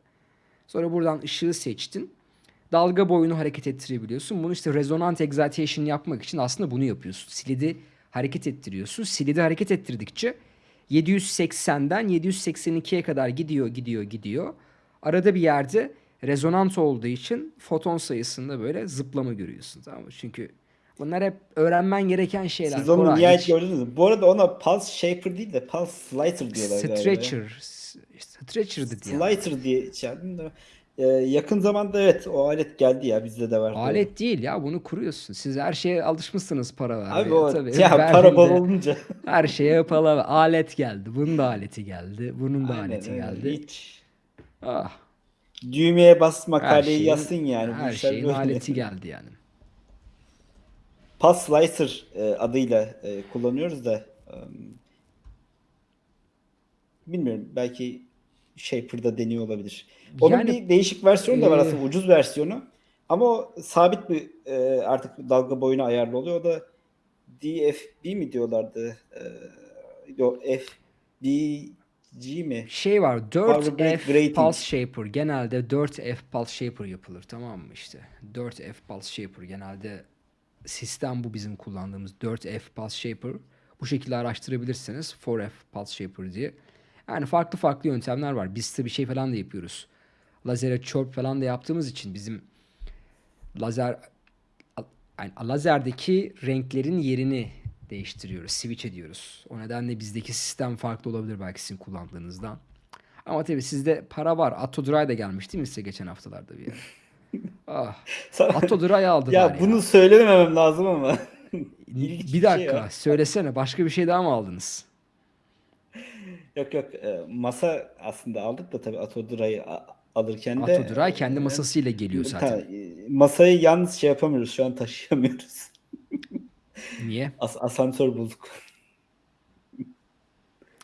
Sonra buradan ışığı seçtin. Dalga boyunu hareket ettirebiliyorsun. Bunu işte resonant excitation yapmak için aslında bunu yapıyorsun. Silidi hareket ettiriyorsun. Silidi hareket ettirdikçe 780'den 782'ye kadar gidiyor, gidiyor, gidiyor. Arada bir yerde rezonant olduğu için foton sayısında böyle zıplama görüyorsun tamam mı? Çünkü bunlar hep öğrenmen gereken şeyler.
Siz onu
Koray,
nihayet gördünüz mü? Bu arada ona pulse shaper değil de pulse slicer diyorlar.
Stretcher. Stretcher dedi.
Slicer diye da. Ee, yakın zamanda evet o alet geldi ya bizde de var.
Alet değil ya bunu kuruyorsun. Siz her şeye alışmışsınız para vermeye.
Abi o
Tabii.
ya para bol olunca.
Her şeye para. Alet geldi. Bunun da aleti geldi. Bunun da
Aynen
aleti geldi.
Hiç.
Ah,
Düğmeye bas makaleyi
şeyin,
yazsın yani.
Her şeyin
böyle.
aleti geldi yani.
Pulse Slicer e, adıyla e, kullanıyoruz da e, bilmiyorum belki Shaper'da deniyor olabilir. Onun
Yani
bir değişik versiyonu da var
e,
aslında ucuz versiyonu. Ama o sabit bir e, artık dalga boyuna ayarlı oluyor. O da DFB mi diyorlardı? E, yok FBG mi?
şey var
Power Break
4F
Grating.
Pulse Shaper genelde 4F Pulse Shaper yapılır tamam mı işte 4F Pulse Shaper genelde sistem bu bizim kullandığımız 4F Pulse Shaper bu şekilde araştırabilirsiniz 4F Pulse Shaper diye yani farklı farklı yöntemler var biz tabii şey falan da yapıyoruz lazere chirp falan da yaptığımız için bizim lazer yani lazerdeki renklerin yerini değiştiriyoruz, switch ediyoruz. O nedenle bizdeki sistem farklı olabilir belki sizin kullandığınızdan. Ama tabii sizde para var. Atodry da gelmiş değil mi size geçen haftalarda bir yere? *laughs* Ah, Atodry aldılar ya.
ya bunu söylememem lazım ama.
bir
şey
dakika
ya.
söylesene başka bir şey daha mı aldınız?
Yok yok e, masa aslında aldık da tabii Atodura'yı alırken de
Atodry kendi
e,
masasıyla geliyor
ta-
zaten.
e, masayı yalnız şey yapamıyoruz şu an taşıyamıyoruz.
Niye?
As asansör bulduk.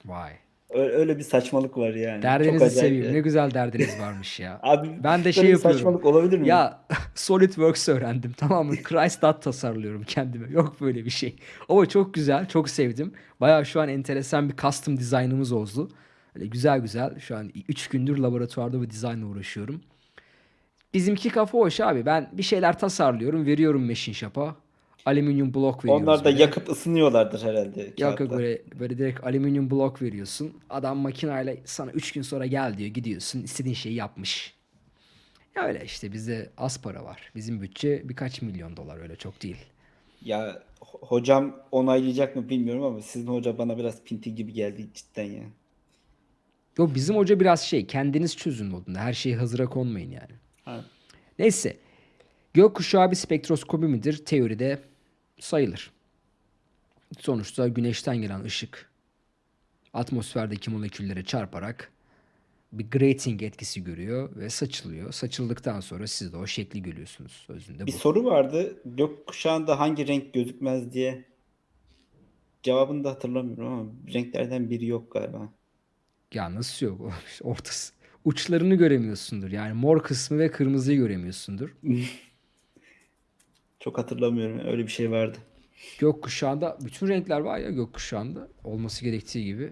Vay.
Öyle, bir saçmalık var yani. Çok
Derdinizi
acayip.
seveyim. Ne güzel derdiniz varmış ya. *laughs*
Abi
Ben de şey yapıyorum.
saçmalık olabilir mi?
Ya *laughs* SolidWorks öğrendim tamam mı? Christdot tasarlıyorum kendime. Yok böyle bir şey. Ama çok güzel, çok sevdim. Bayağı şu an enteresan bir custom dizaynımız oldu. Öyle güzel güzel. Şu an 3 gündür laboratuvarda bu dizaynla uğraşıyorum. Bizimki kafa hoş abi. Ben bir şeyler tasarlıyorum, veriyorum Machine Shop'a. Alüminyum blok veriyoruz.
Onlar da
böyle.
yakıp ısınıyorlardır herhalde.
Yok yok böyle, böyle direkt alüminyum blok veriyorsun. Adam makinayla sana 3 gün sonra gel diyor gidiyorsun istediğin şeyi yapmış. Ya öyle işte bizde az para var. Bizim bütçe birkaç milyon dolar öyle çok değil.
Ya ho- hocam onaylayacak mı bilmiyorum ama sizin hoca bana biraz pinti gibi geldi cidden ya.
Yo bizim hoca biraz şey kendiniz çözün modunda. Her şeyi hazıra konmayın yani.
Ha.
Neyse. Gökkuşağı bir spektroskopi midir? Teoride sayılır. Sonuçta güneşten gelen ışık atmosferdeki moleküllere çarparak bir grating etkisi görüyor ve saçılıyor. Saçıldıktan sonra siz de o şekli görüyorsunuz. Özünde
Bir
bu.
soru vardı. Gökkuşağında hangi renk gözükmez diye. Cevabını da hatırlamıyorum ama renklerden biri yok galiba.
Ya nasıl yok? *laughs* Ortası. Uçlarını göremiyorsundur. Yani mor kısmı ve kırmızıyı göremiyorsundur. *laughs*
Çok hatırlamıyorum. Öyle bir şey vardı.
Gökkuşağında bütün renkler var ya gökkuşağında olması gerektiği gibi.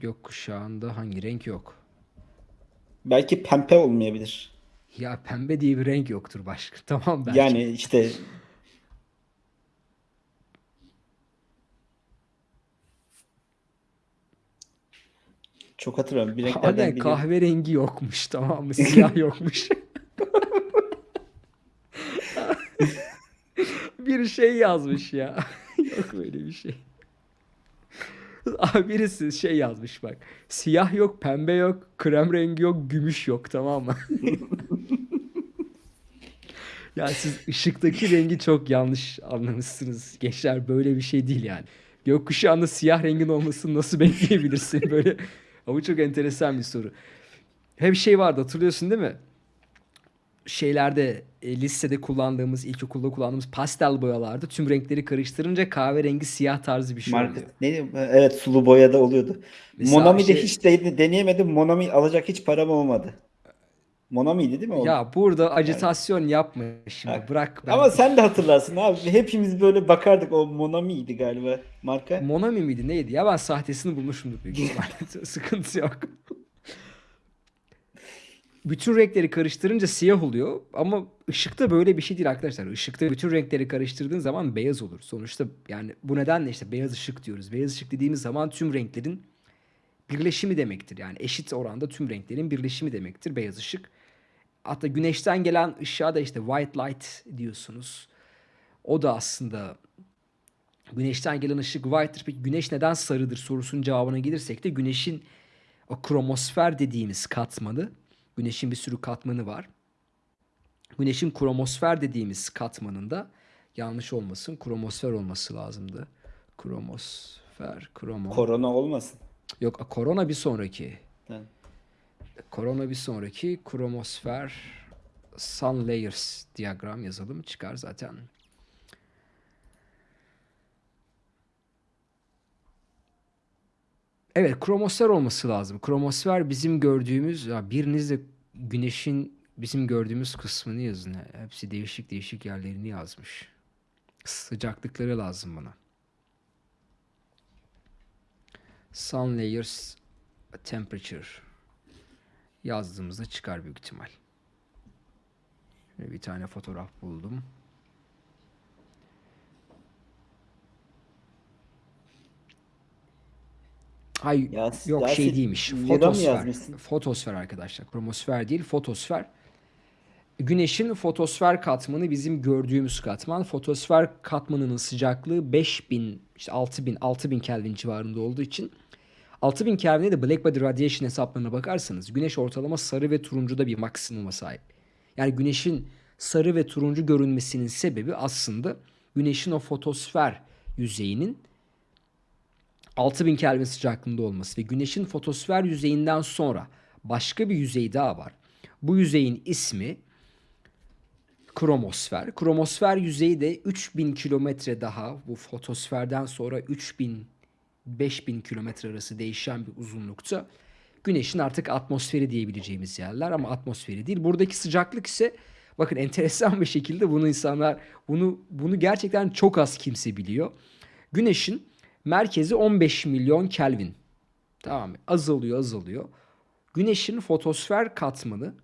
Gökkuşağında hangi renk yok?
Belki pembe olmayabilir.
Ya pembe diye bir renk yoktur başka. *laughs* Tamam belki.
Yani işte çok hatırlamıyorum. Bir renklerden
Aynen
biri.
kahverengi yokmuş tamam mı? Siyah yokmuş. *laughs* bir şey yazmış ya. *laughs* yok böyle bir şey. Abi birisi şey yazmış bak. Siyah yok, pembe yok, krem rengi yok, gümüş yok tamam mı? *laughs* ya siz ışıktaki rengi çok yanlış anlamışsınız. Gençler böyle bir şey değil yani. Gökkuşağında siyah rengin olmasını nasıl bekleyebilirsin böyle? Ama çok enteresan bir soru. Hem şey vardı hatırlıyorsun değil mi? Şeylerde e, lisede kullandığımız, ilkokulda kullandığımız pastel boyalarda tüm renkleri karıştırınca kahverengi siyah tarzı bir şey oluyor.
Market. Ne, evet sulu boyada oluyordu.
Mesela
Monami'de
şey-
hiç de, deneyemedim. Monami alacak hiç param olmadı. Monami'ydi değil mi o?
Ya burada acitasyon yapma şimdi.
Ha.
Bırak ben.
Ama sen de hatırlarsın abi. Hepimiz böyle bakardık. O Monami'ydi galiba marka.
Monami miydi neydi? Ya ben sahtesini bulmuşumdur büyük *laughs* ihtimalle. Sıkıntı yok. Bütün renkleri karıştırınca siyah oluyor ama ışıkta böyle bir şey değil arkadaşlar. Işıkta bütün renkleri karıştırdığın zaman beyaz olur. Sonuçta yani bu nedenle işte beyaz ışık diyoruz. Beyaz ışık dediğimiz zaman tüm renklerin birleşimi demektir. Yani eşit oranda tüm renklerin birleşimi demektir beyaz ışık. Hatta güneşten gelen ışığa da işte white light diyorsunuz. O da aslında güneşten gelen ışık white'tır. Peki güneş neden sarıdır sorusunun cevabına gelirsek de güneşin o kromosfer dediğimiz katmanı, güneşin bir sürü katmanı var. Güneşin kromosfer dediğimiz katmanında yanlış olmasın kromosfer olması lazımdı. Kromosfer, kromo.
Korona olmasın.
Yok korona bir sonraki.
Ha.
Korona bir sonraki kromosfer sun layers diyagram yazalım çıkar zaten. Evet kromosfer olması lazım. Kromosfer bizim gördüğümüz ya biriniz de güneşin bizim gördüğümüz kısmını yazın. Hepsi değişik değişik yerlerini yazmış. Sıcaklıkları lazım bana. Sun layers temperature yazdığımızda çıkar büyük ihtimal. Bir tane fotoğraf buldum. Ay
Ya-
yok
Yasin,
şey değilmiş. Fotosfer. Fotosfer arkadaşlar. Kromosfer değil, fotosfer. Güneşin fotosfer katmanı bizim gördüğümüz katman. Fotosfer katmanının sıcaklığı 5000 işte 6000 6000 Kelvin civarında olduğu için 6000 Kelvin'e de Black Body Radiation hesaplarına bakarsanız güneş ortalama sarı ve turuncuda bir maksimuma sahip. Yani güneşin sarı ve turuncu görünmesinin sebebi aslında güneşin o fotosfer yüzeyinin 6000 Kelvin sıcaklığında olması ve güneşin fotosfer yüzeyinden sonra başka bir yüzey daha var. Bu yüzeyin ismi kromosfer. Kromosfer yüzeyi de 3000 kilometre daha bu fotosferden sonra 3000 5000 kilometre arası değişen bir uzunlukta. Güneşin artık atmosferi diyebileceğimiz yerler ama atmosferi değil. Buradaki sıcaklık ise bakın enteresan bir şekilde bunu insanlar bunu bunu gerçekten çok az kimse biliyor. Güneşin merkezi 15 milyon Kelvin. Tamam? Azalıyor azalıyor. Güneşin fotosfer katmanı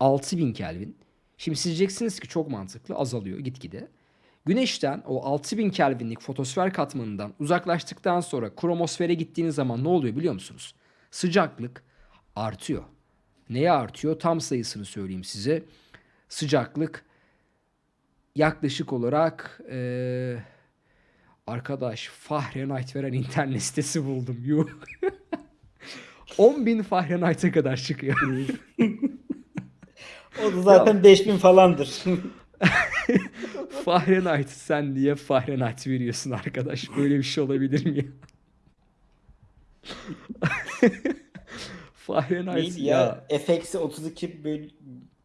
6000 Kelvin. Şimdi siz diyeceksiniz ki çok mantıklı azalıyor gitgide. Güneşten o 6000 Kelvinlik fotosfer katmanından uzaklaştıktan sonra kromosfere gittiğiniz zaman ne oluyor biliyor musunuz? Sıcaklık artıyor. Neye artıyor? Tam sayısını söyleyeyim size. Sıcaklık yaklaşık olarak eee, arkadaş Fahrenheit veren internet sitesi buldum. Yuh. *laughs* 10.000 Fahrenheit'e kadar çıkıyor. *laughs*
O da zaten 5000 falandır. *laughs*
Fahrenheit sen niye Fahrenheit veriyorsun arkadaş? Böyle bir şey olabilir mi ya? Fahrenheit
Neydi ya? F-eksi 32 bölü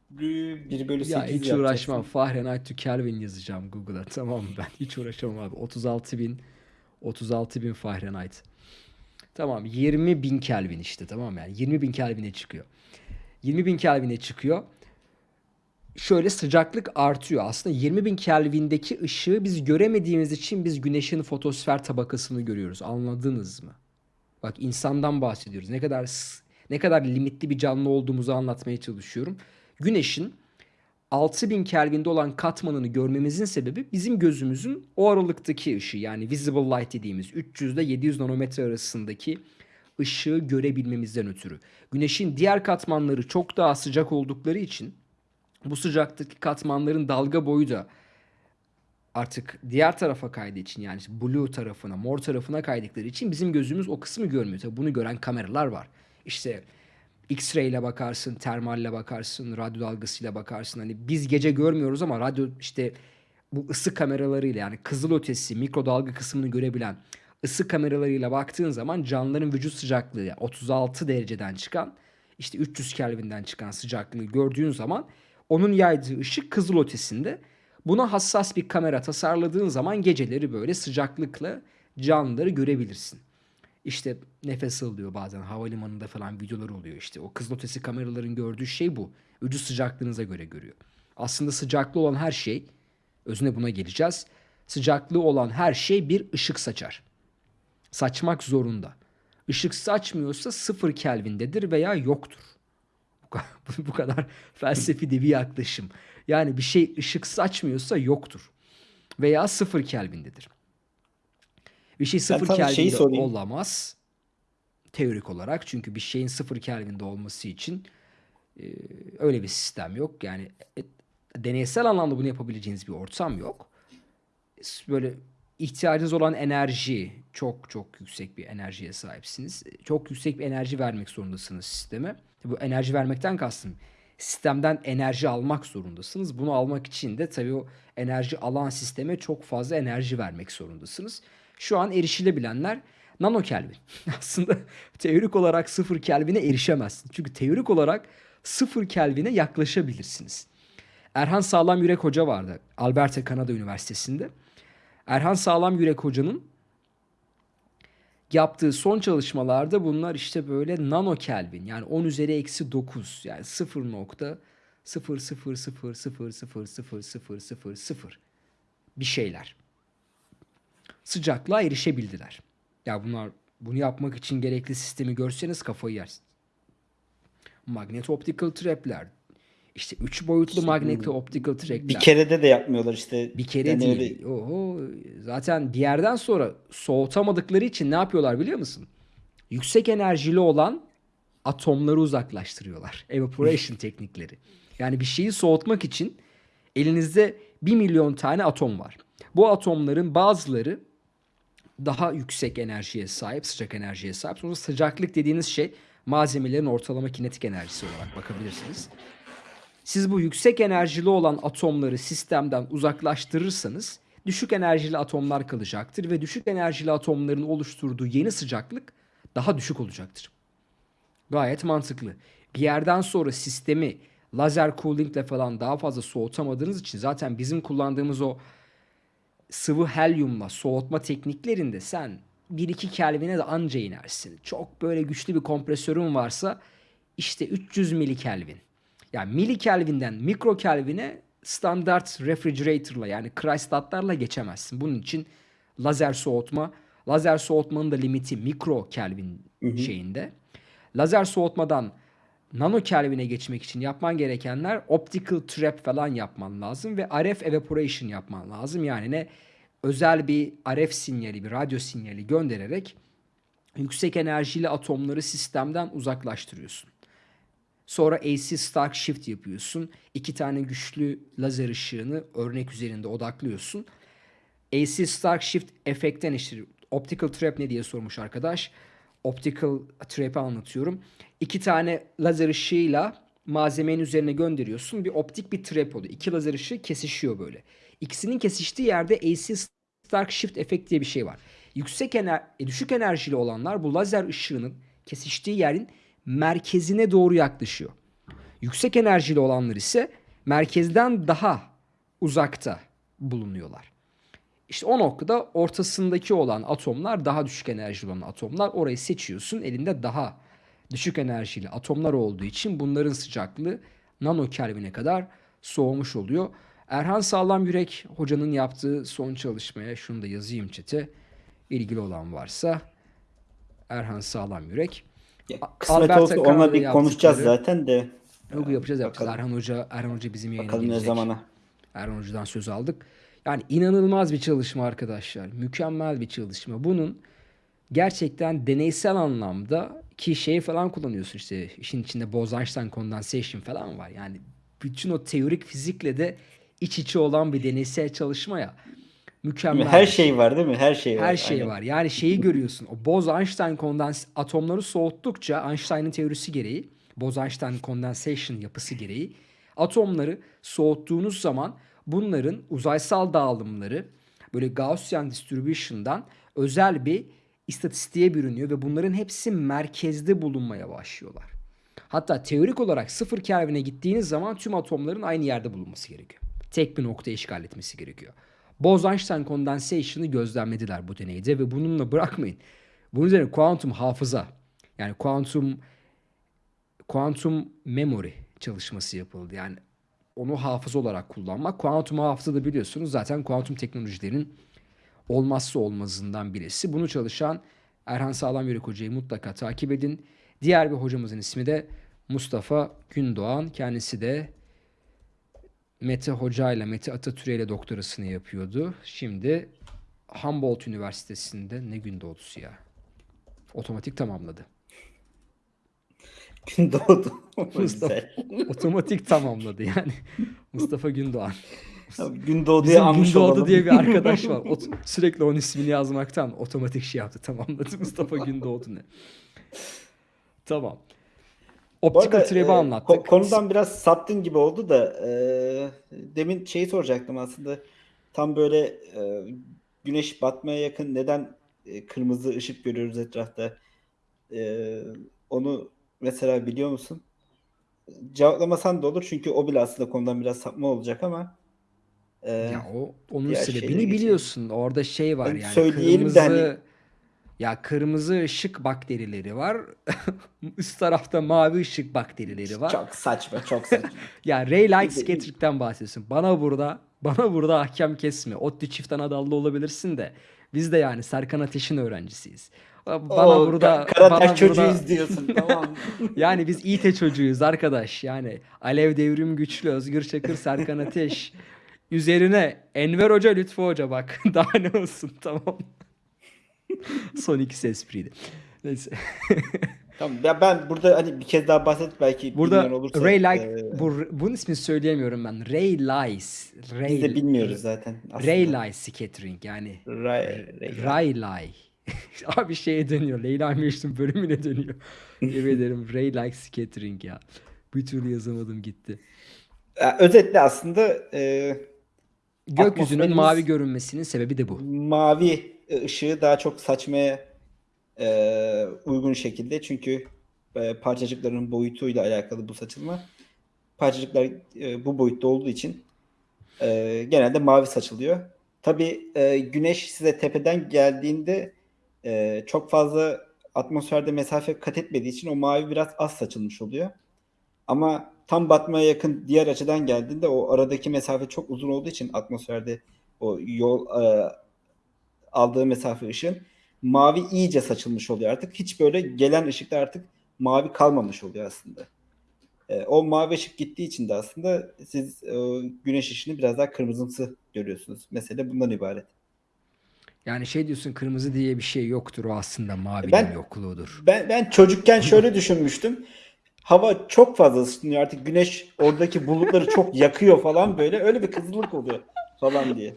1 bölü 8
Ya hiç
yapacaksın.
uğraşmam. Fahrenheit to Kelvin yazacağım Google'a. *laughs* Tamam mı? Ben hiç uğraşamam abi. 36 bin 36 bin Fahrenheit. Tamam 20 bin Kelvin işte tamam yani 20 bin Kelvin'e çıkıyor. 20 bin Kelvin'e çıkıyor. Şöyle sıcaklık artıyor. Aslında 20 bin Kelvin'deki ışığı biz göremediğimiz için biz güneşin fotosfer tabakasını görüyoruz. Anladınız mı? Bak insandan bahsediyoruz. Ne kadar ne kadar limitli bir canlı olduğumuzu anlatmaya çalışıyorum. Güneşin 6000 Kelvin'de olan katmanını görmemizin sebebi bizim gözümüzün o aralıktaki ışığı yani visible light dediğimiz 300 ile 700 nanometre arasındaki ışığı görebilmemizden ötürü. Güneşin diğer katmanları çok daha sıcak oldukları için bu sıcaklıktaki katmanların dalga boyu da artık diğer tarafa kaydığı için yani blue tarafına, mor tarafına kaydıkları için bizim gözümüz o kısmı görmüyor. Tabii bunu gören kameralar var. İşte X-ray ile bakarsın, termalle bakarsın, radyo dalgasıyla bakarsın. Hani biz gece görmüyoruz ama radyo işte bu ısı kameralarıyla yani kızıl ötesi mikrodalga kısmını görebilen ısı kameralarıyla baktığın zaman canlıların vücut sıcaklığı yani 36 dereceden çıkan işte 300 Kelvin'den çıkan sıcaklığı gördüğün zaman onun yaydığı ışık kızıl ötesinde. Buna hassas bir kamera tasarladığın zaman geceleri böyle sıcaklıkla canlıları görebilirsin. İşte nefes alıyor bazen havalimanında falan videolar oluyor işte. O kızılötesi kameraların gördüğü şey bu. Vücut sıcaklığınıza göre görüyor. Aslında sıcaklığı olan her şey, özüne buna geleceğiz. Sıcaklığı olan her şey bir ışık saçar. Saçmak zorunda. Işık saçmıyorsa sıfır Kelvin'dedir veya yoktur. Bu ka- *laughs* Bu kadar felsefi de bir yaklaşım. Yani bir şey ışık saçmıyorsa yoktur. Veya sıfır Kelvin'dedir. Bir şey sıfır Kelvin'de olamaz. Teorik olarak. Çünkü bir şeyin sıfır Kelvin'de olması için e, öyle bir sistem yok. Yani e, deneysel anlamda bunu yapabileceğiniz bir ortam yok. Böyle ihtiyacınız olan enerji çok çok yüksek bir enerjiye sahipsiniz. Çok yüksek bir enerji vermek zorundasınız sisteme. Bu enerji vermekten kastım sistemden enerji almak zorundasınız. Bunu almak için de tabii o enerji alan sisteme çok fazla enerji vermek zorundasınız. Şu an erişilebilenler nano Kelvin. *laughs* Aslında teorik olarak sıfır Kelvin'e erişemezsiniz. Çünkü teorik olarak sıfır Kelvin'e yaklaşabilirsiniz. Erhan Sağlam Yürek Hoca vardı Alberta Kanada Üniversitesi'nde. Erhan Sağlam Yürek Hoca'nın yaptığı son çalışmalarda bunlar işte böyle nano Kelvin yani 10 üzeri eksi 9 yani 0 nokta 0 0 0 0 0 0 0 0 0 bir şeyler. Sıcaklığa erişebildiler. Ya bunlar bunu yapmak için gerekli sistemi görseniz kafayı yersiniz. Magnet optical trap'ler. işte 3 boyutlu magnet optical trap'ler.
Bir kerede de yapmıyorlar işte.
Bir kere
Yani
değil.
öyle-
Oho, zaten bir yerden sonra soğutamadıkları için ne yapıyorlar biliyor musun? Yüksek enerjili olan atomları uzaklaştırıyorlar. Evaporation *laughs* teknikleri. Yani bir şeyi soğutmak için elinizde 1 milyon tane atom var. Bu atomların bazıları daha yüksek enerjiye sahip, sıcak enerjiye sahip. Sonra sıcaklık dediğiniz şey malzemelerin ortalama kinetik enerjisi olarak bakabilirsiniz. Siz bu yüksek enerjili olan atomları sistemden uzaklaştırırsanız düşük enerjili atomlar kalacaktır ve düşük enerjili atomların oluşturduğu yeni sıcaklık daha düşük olacaktır. Gayet mantıklı. Bir yerden sonra sistemi lazer coolingle falan daha fazla soğutamadığınız için zaten bizim kullandığımız o sıvı helyumla soğutma tekniklerinde sen 1-2 Kelvin'e de anca inersin. Çok böyle güçlü bir kompresörün varsa işte 300 milikelvin. Yani milikelvinden mikro kelvine standart refrigerator'la yani Kreisstatlarla geçemezsin. Bunun için lazer soğutma, lazer soğutmanın da limiti mikro kelvin şeyinde. Lazer soğutmadan nano kelvine geçmek için yapman gerekenler optical trap falan yapman lazım ve RF evaporation yapman lazım. Yani ne özel bir RF sinyali, bir radyo sinyali göndererek yüksek enerjili atomları sistemden uzaklaştırıyorsun. Sonra AC Stark Shift yapıyorsun. İki tane güçlü lazer ışığını örnek üzerinde odaklıyorsun. AC Stark Shift efektten işte optical trap ne diye sormuş arkadaş. Optical trap'i anlatıyorum. İki tane lazer ışığıyla malzemenin üzerine gönderiyorsun. Bir optik bir trap oluyor. İki lazer ışığı kesişiyor böyle. İkisinin kesiştiği yerde AC Stark Shift efekt diye bir şey var. Yüksek ener e, düşük enerjili olanlar bu lazer ışığının kesiştiği yerin merkezine doğru yaklaşıyor. Yüksek enerjili olanlar ise merkezden daha uzakta bulunuyorlar. İşte o noktada ortasındaki olan atomlar daha düşük enerjili olan atomlar. Orayı seçiyorsun. Elinde daha düşük enerjili atomlar olduğu için bunların sıcaklığı nano kelvine kadar soğumuş oluyor. Erhan Sağlam Yürek hocanın yaptığı son çalışmaya şunu da yazayım çete. İlgili olan varsa Erhan Sağlam Yürek.
Ya, kısmet olsa
Kanada'da
onunla bir konuşacağız zaten de.
Yok yapacağız yapacağız.
bakalım.
Erhan Hoca Erhan Hoca bizim yayına
Bakalım ne
gelecek.
zamana.
Erhan Hoca'dan söz aldık. Yani inanılmaz bir çalışma arkadaşlar. Mükemmel bir çalışma. Bunun gerçekten deneysel anlamda ki şeyi falan kullanıyorsun işte işin içinde Bose-Einstein condensation falan var. Yani bütün o teorik fizikle de iç içe olan bir deneysel çalışma ya. Mükemmel.
Her
bir
şey var değil mi? Her şey var.
her şey
Aynen.
var. Yani şeyi görüyorsun. O Bose-Einstein kondens atomları soğuttukça Einstein'ın teorisi gereği, Bose-Einstein condensation yapısı gereği atomları soğuttuğunuz zaman bunların uzaysal dağılımları böyle Gaussian distribution'dan özel bir istatistiğe bürünüyor ve bunların hepsi merkezde bulunmaya başlıyorlar. Hatta teorik olarak sıfır Kelvin'e gittiğiniz zaman tüm atomların aynı yerde bulunması gerekiyor. Tek bir nokta işgal etmesi gerekiyor. Bose-Einstein condensation'ı gözlemlediler bu deneyde ve bununla bırakmayın. Bunun üzerine kuantum hafıza yani kuantum kuantum memory çalışması yapıldı. Yani onu hafıza olarak kullanmak. Kuantum hafıza da biliyorsunuz zaten kuantum teknolojilerin olmazsa olmazından birisi. Bunu çalışan Erhan Sağlam Yürek Hoca'yı mutlaka takip edin. Diğer bir hocamızın ismi de Mustafa Gündoğan. Kendisi de Mete Hoca ile Mete Atatürk ile doktorasını yapıyordu. Şimdi Humboldt Üniversitesi'nde ne gün doğdusu ya. Otomatik tamamladı.
Gün doğdu. *laughs*
Mustafa otomatik tamamladı yani. Mustafa Gündoğan.
Abi, Gün doğduya
Bizim
anmış
Gündoğdu
olalım.
diye bir arkadaş var. *laughs* Ot- sürekli onun ismini yazmaktan otomatik şey yaptı. Tamamladı. Mustafa Gündoğdu ne? Tamam. Optical trap'i
e,
anlattık.
ko- konudan biraz saptın gibi oldu da e, demin şeyi soracaktım aslında. Tam böyle e, güneş batmaya yakın neden e, kırmızı ışık görüyoruz etrafta? E, onu mesela biliyor musun? Cevaplamasan da olur çünkü o bile aslında konudan biraz sapma olacak ama e,
Ya o onun
diğer
sebebini
şeylere geçelim.
biliyorsun. Orada şey var
Hani
yani
söyleyelim de
kırmızı
hani-
ya kırmızı ışık bakterileri var. *laughs* Üst tarafta mavi ışık bakterileri var.
çok saçma, çok saçma. *laughs*
Ya Ray
de-
Scattering'den bahsediyorsun. Bana burada bana burada ahkam kesme. ODTÜ çift anadallı olabilirsin de biz de yani Serkan Ateş'in öğrencisiyiz. Bana
Oo,
burada
Ka- Karataş
bana burada
çocuğuyuz diyorsun tamam *laughs*
yani biz İTE çocuğuyuz arkadaş. Yani Alev Devrim Güçlü, Özgür Çakır, Serkan Ateş. Üzerine Enver Hoca, Lütfü Hoca bak. *laughs* Daha ne olsun tamam. Son ikisi espriydi. Neyse. *laughs*
Tamam. Ya ben burada hani bir kez daha bahset belki
Burada
olursa.
Ray Like,
e,
bu, bunun ismini söyleyemiyorum ben. Ray Lies. Ray,
biz de bilmiyoruz zaten. aslında.
Ray Lies Scattering yani.
Ray, Ray,
Ray Lie. *laughs* Abi şeye dönüyor. Leyla Mecnun bölümüne dönüyor. *laughs* Yemin ederim Ray Like Scattering ya. Bir türlü yazamadım gitti.
Ya, Özetle aslında e,
Gökyüzünün mavi görünmesinin sebebi de bu.
mavi ışığı daha çok saçmaya e, uygun şekilde çünkü e, parçacıkların boyutuyla alakalı bu saçılma. Parçacıklar e, bu boyutta olduğu için e, genelde mavi saçılıyor. Tabii e, güneş size tepeden geldiğinde e, çok fazla atmosferde mesafe kat etmediği için o mavi biraz az saçılmış oluyor. Ama tam batmaya yakın diğer açıdan geldiğinde o aradaki mesafe çok uzun olduğu için atmosferde o yol e, aldığı mesafe ışığın mavi iyice saçılmış oluyor artık. Hiç böyle gelen ışıkta artık mavi kalmamış oluyor aslında. E, o mavi ışık gittiği için de aslında siz e, güneş ışığını biraz daha kırmızımsı görüyorsunuz. Mesele bundan ibaret.
Yani şey diyorsun kırmızı diye bir şey yoktur o aslında mavinin
Ben-
yokluğudur.
Ben ben çocukken şöyle düşünmüştüm. Hava çok fazla ısınıyor artık güneş oradaki bulutları çok *laughs* yakıyor falan böyle öyle bir kızılık oluyor falan diye.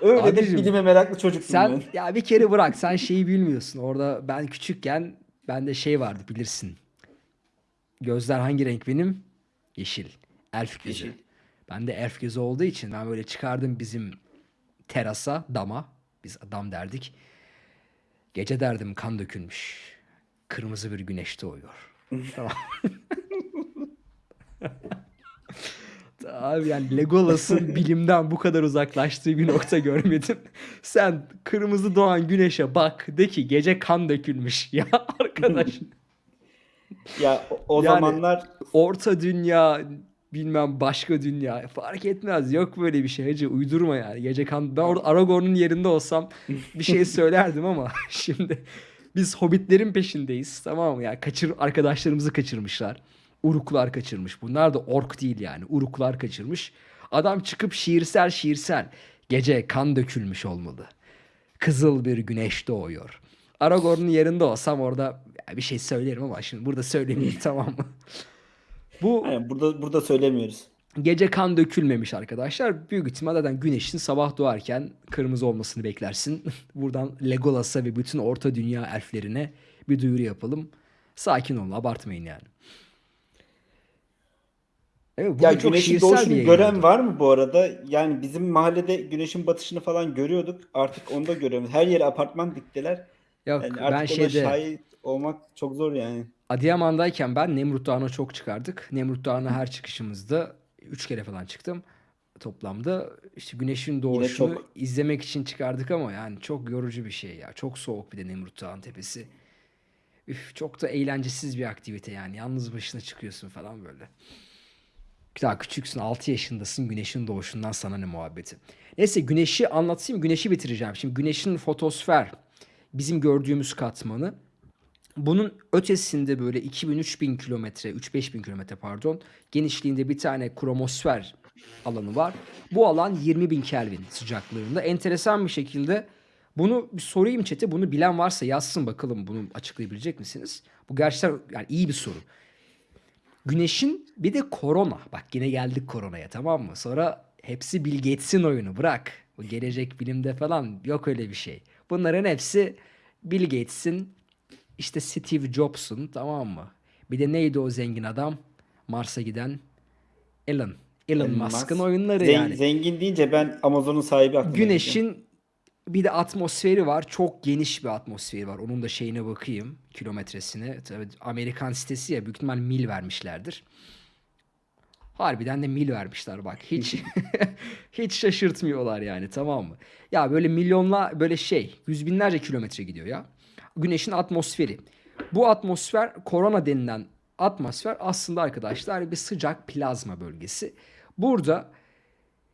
Öyle de
Abicim,
bilime meraklı çocuktum
Sen
ben.
ya bir kere bırak sen şeyi bilmiyorsun. Orada ben küçükken bende şey vardı bilirsin. Gözler hangi renk benim? Yeşil. Elf gözü.
Yeşil.
Ben de elf gözü olduğu için ben böyle çıkardım bizim terasa, dama. Biz dam derdik. Gece derdim kan dökülmüş. Kırmızı bir güneş doğuyor. tamam. *laughs* Abi yani Legolas'ın bilimden bu kadar uzaklaştığı bir nokta görmedim. Sen kırmızı doğan güneşe bak de ki gece kan dökülmüş. *laughs* Ya arkadaş
Ya o, o
Yani-
zamanlar
orta dünya bilmem başka dünya fark etmez. Yok böyle bir şey hacı uydurma yani. Gece kan ben orada Aragorn'un yerinde olsam bir şey *laughs* söylerdim ama *laughs* şimdi biz hobbitlerin peşindeyiz tamam mı ya kaçır arkadaşlarımızı kaçırmışlar. Uruklar kaçırmış. Bunlar da ork değil yani. Uruklar kaçırmış. Adam çıkıp şiirsel şiirsel gece kan dökülmüş olmalı. Kızıl bir güneş doğuyor. Aragorn'un yerinde olsam orada bir şey söylerim ama şimdi burada söylemeyeyim *laughs* tamam mı? Bu
Aynen, burada burada söylemiyoruz.
Gece kan dökülmemiş arkadaşlar. Büyük ihtimal zaten güneşin sabah doğarken kırmızı olmasını beklersin. *laughs* Buradan Legolas'a ve bütün orta dünya elflerine bir duyuru yapalım. Sakin olun abartmayın yani. Evet,
Ya güneşin doğuşunu gören var mı bu arada? Yani bizim mahallede güneşin batışını falan görüyorduk. Artık onu da görüyoruz. Her yere apartman diktiler.
Yok
Yani
ben
artık ona
şeyde
şahit olmak çok zor yani.
Adıyaman'dayken ben Nemrut Dağı'na çok çıkardık. Nemrut Dağı'na her çıkışımızda 3 kere falan çıktım toplamda. İşte güneşin doğuşunu izlemek için çıkardık ama yani çok yorucu bir şey ya. Çok soğuk bir de Nemrut Dağı'nın tepesi. Üf, çok da eğlencesiz bir aktivite yani. Yalnız başına çıkıyorsun falan böyle. Daha küçüksün 6 yaşındasın güneşin doğuşundan sana ne muhabbeti. Neyse güneşi anlatayım güneşi bitireceğim. Şimdi güneşin fotosfer bizim gördüğümüz katmanı. Bunun ötesinde böyle 2000-3000 kilometre, 3-5000 kilometre pardon genişliğinde bir tane kromosfer alanı var. Bu alan 20.000 Kelvin sıcaklığında. Enteresan bir şekilde Bunu bir sorayım chat'e. Bunu bilen varsa yazsın bakalım bunu açıklayabilecek misiniz? Bu gerçekten yani iyi bir soru. Güneşin bir de korona. Bak yine geldik koronaya tamam mı? Sonra hepsi Bill Gates'in oyunu bırak. Bu gelecek bilimde falan yok öyle bir şey. Bunların hepsi Bill Gates'in işte Steve Jobs'un tamam mı? Bir de neydi o zengin adam? Mars'a giden Elon. Elon
Elon
Musk'ın
Musk.
oyunları
Zen-
yani.
Zengin deyince ben Amazon'un sahibi aklıma.
Güneşin bir de atmosferi var. Çok geniş bir atmosferi var. Onun da şeyine bakayım. Kilometresine. Tabii Amerikan sitesi ya büyük ihtimal mil vermişlerdir. Harbiden de mil vermişler bak. Hiç *laughs* hiç şaşırtmıyorlar yani tamam mı? Ya böyle milyonla böyle şey yüz binlerce kilometre gidiyor ya. Güneşin atmosferi. Bu atmosfer korona denilen atmosfer aslında arkadaşlar bir sıcak plazma bölgesi. Burada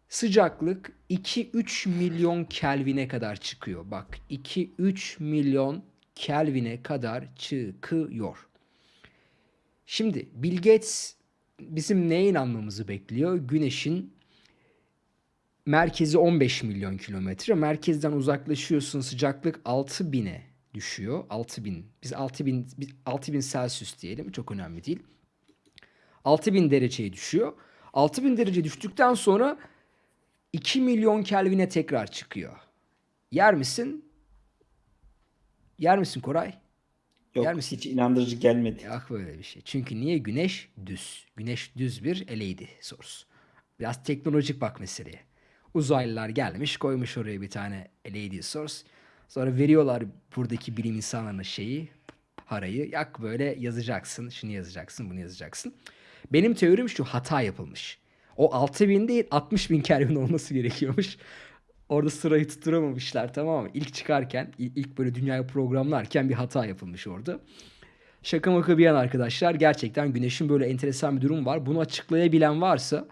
sıcaklık 2-3 milyon Kelvin'e kadar çıkıyor. Bak 2-3 milyon Kelvin'e kadar çıkıyor. Şimdi Bill Gates bizim neye inanmamızı bekliyor? Güneşin merkezi 15 milyon kilometre. Merkezden uzaklaşıyorsun sıcaklık 6000'e düşüyor. 6000. Biz 6000 biz 6000 Celsius diyelim. Çok önemli değil. 6000 dereceye düşüyor. 6000 derece düştükten sonra 2 milyon Kelvin'e tekrar çıkıyor. Yer misin? Yer misin Koray?
Yok
Yer misin?
hiç inandırıcı gelmedi.
Yok böyle bir şey. Çünkü niye? Güneş düz. Güneş düz bir LED source. Biraz teknolojik bak meseleye. Uzaylılar gelmiş koymuş oraya bir tane LED source. Sonra veriyorlar buradaki bilim insanlarına şeyi, parayı. Yak böyle yazacaksın, şunu yazacaksın, bunu yazacaksın. Benim teorim şu hata yapılmış. O 6000 değil 60 bin Kelvin olması gerekiyormuş. Orada sırayı tutturamamışlar tamam mı? İlk çıkarken, il- ilk böyle dünyayı programlarken bir hata yapılmış orada. Şaka maka bir yana arkadaşlar gerçekten güneşin böyle enteresan bir durum var. Bunu açıklayabilen varsa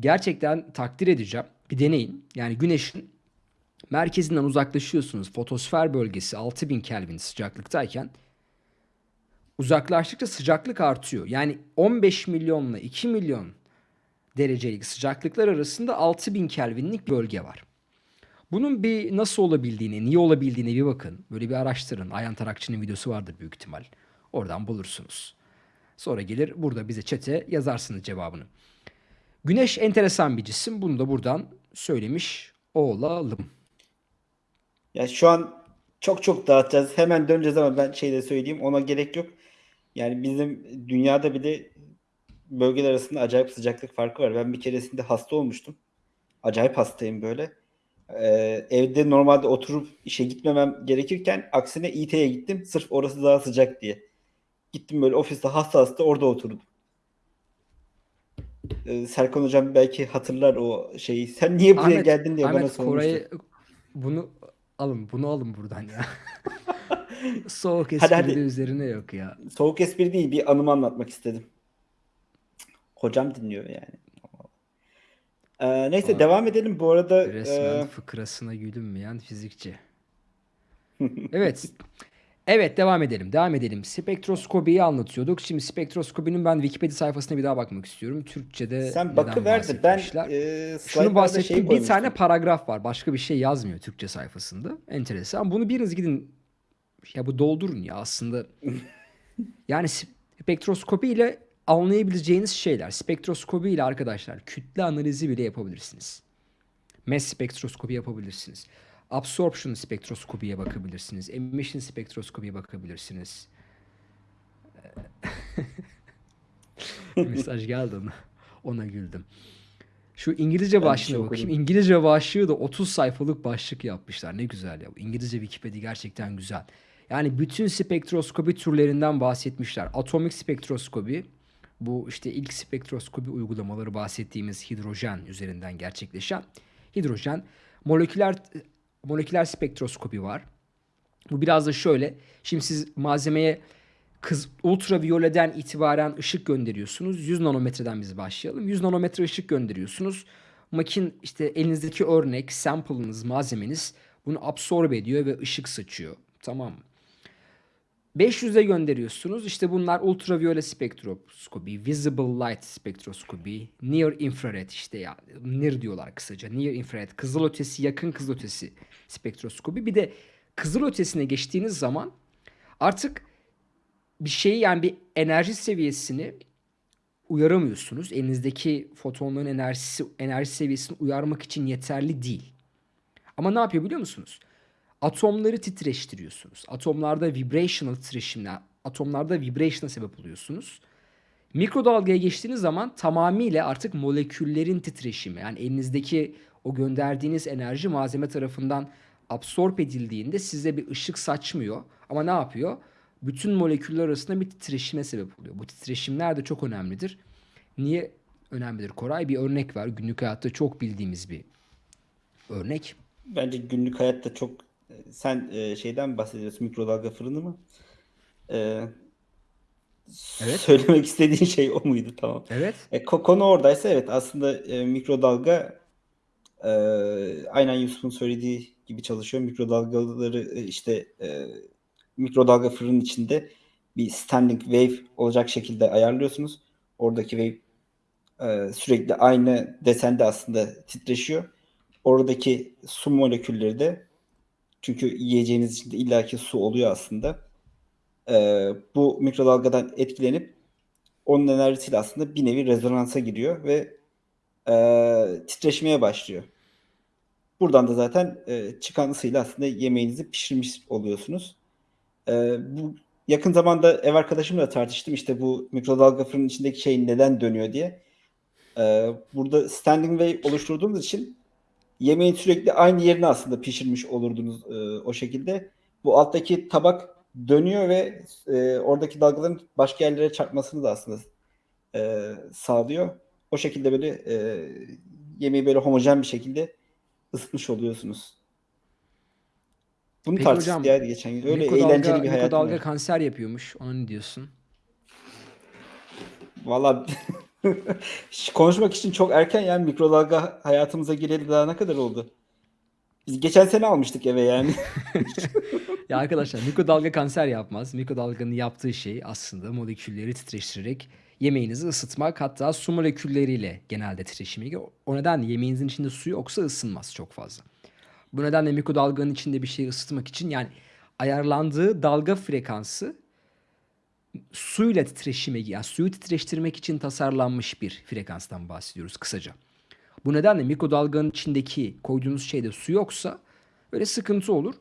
gerçekten takdir edeceğim. Bir deneyin. Yani güneşin merkezinden uzaklaşıyorsunuz. Fotosfer bölgesi 6000 Kelvin sıcaklıktayken uzaklaştıkça sıcaklık artıyor. Yani 15 milyonla 2 milyon derecelik sıcaklıklar arasında 6000 Kelvinlik bölge var. Bunun bir nasıl olabildiğini, niye olabildiğine bir bakın. Böyle bir araştırın. Ayhan Tarakçı'nın videosu vardır büyük ihtimal. Oradan bulursunuz. Sonra gelir burada bize çete yazarsınız cevabını. Güneş enteresan bir cisim. Bunu da buradan söylemiş olalım.
Ya şu an çok çok dağıtacağız. Hemen döneceğiz ama ben şey de söyleyeyim. Ona gerek yok. Yani bizim dünyada bile bölgeler arasında acayip sıcaklık farkı var. Ben bir keresinde hasta olmuştum. Acayip hastayım böyle. Ee, evde normalde oturup işe gitmemem gerekirken aksine İT'ye gittim. Sırf orası daha sıcak diye. Gittim böyle ofiste hasta hasta orada oturdum. Ee, Serkan hocam belki hatırlar o şeyi. Sen niye buraya geldin diye bana
Ahmet
sormuştu.
Koray'ı bunu alın bunu alın buradan ya. *laughs* Soğuk
Hadi,
espri
hadi.
de üzerine yok ya.
Soğuk espri değil bir anımı anlatmak istedim. Hocam dinliyor yani. Ee, neyse
Aa,
devam edelim. Bu arada
Resmen
e,
fıkrasına gülünmeyen fizikçi. *laughs* Evet. Evet devam edelim. Devam edelim. Spektroskopiyi anlatıyorduk. Şimdi spektroskopinin ben Wikipedia sayfasına bir daha bakmak istiyorum. Türkçe'de
sen
neden
bakıver de ben e,
Şunu bahsettim.
şey
bir tane paragraf var. Başka bir şey yazmıyor Türkçe sayfasında. Enteresan. Bunu biriniz gidin ya bu doldurun ya aslında. *laughs* Yani spektroskopi ile anlayabileceğiniz şeyler. Spektroskopi ile arkadaşlar kütle analizi bile yapabilirsiniz. Mass spektroskopi yapabilirsiniz. Absorption spektroskopiye bakabilirsiniz. Emission spektroskopiye bakabilirsiniz. *laughs* Mesaj geldi ona. Ona güldüm. Şu İngilizce başlığına
şey
bakayım.
okudum.
İngilizce başlığı da 30 sayfalık başlık yapmışlar. Ne güzel ya. Bu İngilizce Wikipedia gerçekten güzel. Yani bütün spektroskopi türlerinden bahsetmişler. Atomik spektroskopi, bu işte ilk spektroskopi uygulamaları bahsettiğimiz hidrojen üzerinden gerçekleşen hidrojen, moleküler moleküler spektroskopi var. Bu biraz da şöyle. Şimdi siz malzemeye kız ultraviyoleden itibaren ışık gönderiyorsunuz. 100 nanometreden biz başlayalım. 100 nanometre ışık gönderiyorsunuz. Makin işte elinizdeki örnek, sample'ınız, malzemeniz bunu absorbe ediyor ve ışık saçıyor. Tamam mı? 500'e gönderiyorsunuz. İşte bunlar ultraviyole spektroskopi, visible light spektroskopi, near infrared işte ya NIR diyorlar kısaca. Near infrared, kızılötesi, yakın kızılötesi spektroskopi. Bir de kızılötesine geçtiğiniz zaman artık bir şeyi yani bir enerji seviyesini uyaramıyorsunuz. Elinizdeki fotonların enerjisi enerji seviyesini uyarmak için yeterli değil. Ama ne yapıyor biliyor musunuz? Atomları titreştiriyorsunuz. Atomlarda vibrational titreşimler, atomlarda vibration'a sebep oluyorsunuz. Mikrodalgaya geçtiğiniz zaman tamamıyla artık moleküllerin titreşimi yani elinizdeki o gönderdiğiniz enerji malzeme tarafından absorb edildiğinde size bir ışık saçmıyor. Ama ne yapıyor? Bütün moleküller arasında bir titreşime sebep oluyor. Bu titreşimler de çok önemlidir. Niye önemlidir Koray? Bir örnek var. Günlük hayatta çok bildiğimiz bir örnek.
Bence günlük hayatta çok sen e, şeyden bahsediyorsun mikrodalga fırını mı? E,
Evet.
Söylemek istediğin şey o muydu? Tamam.
Evet.
E, ko- konu oradaysa evet aslında e, mikrodalga e, aynen Yusuf'un söylediği gibi çalışıyor. Mikrodalgaları e, işte e, mikrodalga fırının içinde bir standing wave olacak şekilde ayarlıyorsunuz. Oradaki wave e, sürekli aynı desende aslında titreşiyor. Oradaki su molekülleri de çünkü yiyeceğiniz içinde illaki su oluyor aslında. E, bu mikrodalgadan etkilenip onun enerjisiyle aslında bir nevi rezonansa giriyor ve e, titreşmeye başlıyor. Buradan da zaten e, çıkan ısıyla aslında yemeğinizi pişirmiş oluyorsunuz. E, bu yakın zamanda ev arkadaşımla tartıştım işte bu mikrodalga fırının içindeki şey neden dönüyor diye. E, burada standing wave oluşturduğumuz için yemeğin sürekli aynı yerine aslında pişirmiş olurdunuz e, o şekilde. Bu alttaki tabak dönüyor ve e, oradaki dalgaların başka yerlere çarpmasını da aslında e, sağlıyor. O şekilde böyle e, yemeği böyle homojen bir şekilde ısıtmış oluyorsunuz. Bunu
Peki
tartıştık
hocam,
geçen gün. Öyle eğlenceli bir hayatım
mikrodalga
var.
kanser yapıyormuş. Ona ne diyorsun?
Valla konuşmak için çok erken yani mikrodalga hayatımıza gireli daha ne kadar oldu? Biz geçen sene almıştık eve yani. *laughs*
Ya arkadaşlar mikrodalga kanser yapmaz. Mikrodalganın yaptığı şey aslında molekülleri titreştirerek yemeğinizi ısıtmak hatta su molekülleriyle genelde titreşime giriyor. O nedenle yemeğinizin içinde su yoksa ısınmaz çok fazla. Bu nedenle mikrodalganın içinde bir şeyi ısıtmak için yani ayarlandığı dalga frekansı suyla titreşime yani suyu titreştirmek için tasarlanmış bir frekanstan bahsediyoruz kısaca. Bu nedenle mikrodalganın içindeki koyduğunuz şeyde su yoksa böyle sıkıntı olur.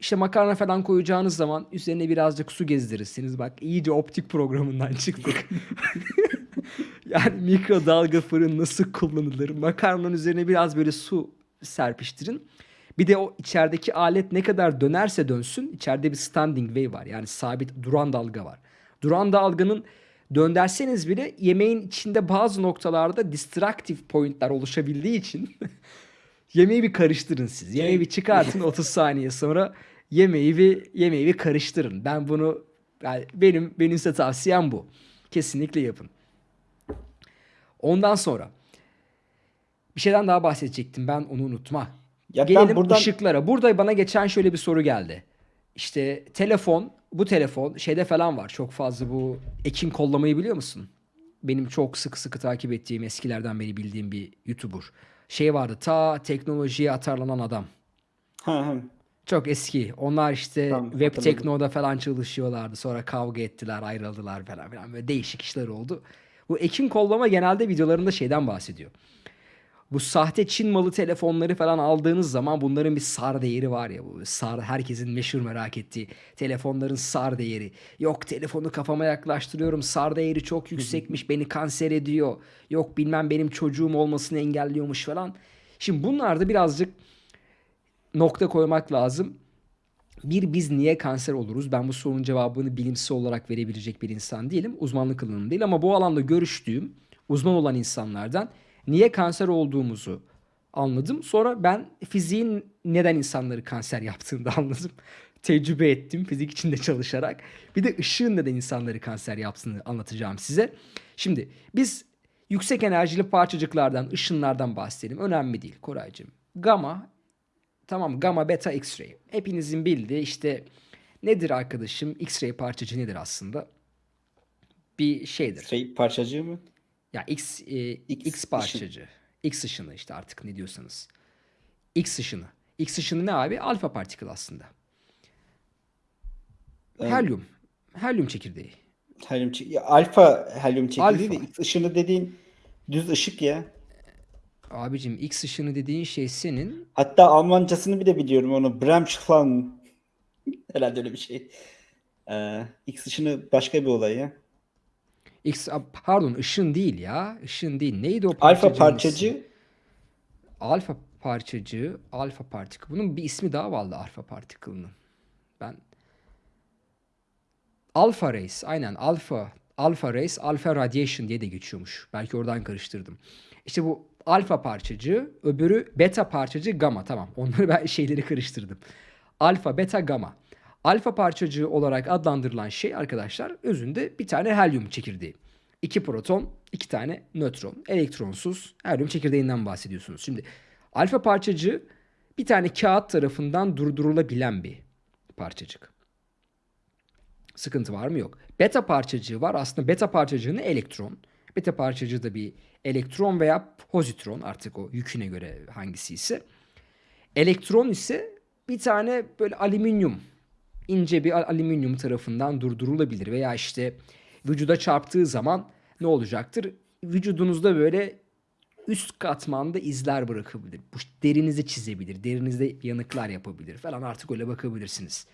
İşte makarna falan koyacağınız zaman üzerine birazcık su gezdirirsiniz. Bak iyice optik programından çıktık. *laughs* yani mikrodalga fırın nasıl kullanılır? Makarnanın üzerine biraz böyle su serpiştirin. Bir de o içerideki alet ne kadar dönerse dönsün içeride bir standing wave var. Yani sabit duran dalga var. Duran dalganın dönderseniz bile yemeğin içinde bazı noktalarda distractive pointler oluşabildiği için *laughs* yemeği bir karıştırın siz. Yemeği bir çıkartın 30 *laughs* saniye sonra yemeği bir yemeği bir karıştırın. Ben bunu yani benim benim size tavsiyem bu. Kesinlikle yapın. Ondan sonra bir şeyden daha bahsedecektim ben onu unutma.
Ya ben
Gelelim
buradan-
ışıklara. Burada bana geçen şöyle bir soru geldi. İşte telefon, bu telefon şeyde falan var. Çok fazla bu Ekin kollamayı biliyor musun? Benim çok sıkı sıkı takip ettiğim eskilerden beri bildiğim bir YouTuber. Şey vardı ta teknolojiye atarlanan adam.
Ha, ha.
Çok eski. Onlar işte
Tamam,
Web
hatırladım.
Tekno'da falan çalışıyorlardı. Sonra kavga ettiler, ayrıldılar falan filan. Böyle değişik işler oldu. Bu Ekin Kollama genelde videolarında şeyden bahsediyor. Bu sahte Çin malı telefonları falan aldığınız zaman bunların bir SAR değeri var ya bu SAR herkesin meşhur merak ettiği telefonların SAR değeri. Yok telefonu kafama yaklaştırıyorum SAR değeri çok yüksekmiş beni kanser ediyor. Yok bilmem benim çocuğum olmasını engelliyormuş falan. Şimdi bunlar da birazcık nokta koymak lazım. Bir biz niye kanser oluruz? Ben bu sorunun cevabını bilimsel olarak verebilecek bir insan değilim. Uzmanlık alanım değil ama bu alanda görüştüğüm uzman olan insanlardan niye kanser olduğumuzu anladım. Sonra ben fiziğin neden insanları kanser yaptığını da anladım. *laughs* Tecrübe ettim fizik içinde çalışarak. Bir de ışığın neden insanları kanser yaptığını anlatacağım size. Şimdi biz yüksek enerjili parçacıklardan, ışınlardan bahsedelim. Önemli değil Koraycığım. Gamma Tamam gamma beta x-ray. Hepinizin bildiği işte Nedir arkadaşım? X-ray parçacığı nedir aslında? Bir şeydir.
Şey parçacığı mı?
Ya X, e,
X
X,
ışın.
parçacığı. X ışını işte artık ne diyorsanız. X ışını. X ışını ne abi? Alfa particle aslında.
Evet.
Helyum. Helyum çekirdeği.
Helyum çek- ya, alfa helyum çekirdeği de
Alfa.
X ışını dediğin düz ışık ya.
Abicim X ışını dediğin şey senin
Hatta Almancasını bile biliyorum onu. Bremsschlang. *laughs* Herhalde öyle bir şey. Ee, X ışını başka bir olay ya.
X pardon ışın değil ya. Işın değil. Neydi o
Alfa
parçacığın ismi?
parçacı
Alfa parçacığı, alfa particle. Bunun bir ismi daha vardı alfa particle'ının. Ben Alpha rays, aynen alfa alfa rays, alfa radiation diye de geçiyormuş. Belki oradan karıştırdım. İşte bu alfa parçacığı, öbürü beta parçacığı gamma. Tamam. Onları ben *laughs* şeyleri karıştırdım. Alfa, beta, gamma. Alfa parçacığı olarak adlandırılan şey arkadaşlar özünde bir tane helyum çekirdeği. İki proton, iki tane nötron. Elektronsuz helyum çekirdeğinden bahsediyorsunuz. Şimdi alfa parçacığı bir tane kağıt tarafından durdurulabilen bir parçacık. Sıkıntı var mı? Yok. Beta parçacığı var. Aslında beta parçacığını elektron. Beta parçacığı da bir elektron veya pozitron artık o yüküne göre hangisi ise. Elektron ise bir tane böyle alüminyum ince bir al- alüminyum tarafından durdurulabilir veya işte vücuda çarptığı zaman ne olacaktır? Vücudunuzda böyle üst katmanda izler bırakabilir. Bu derinizi çizebilir, derinizde yanıklar yapabilir falan artık öyle bakabilirsiniz.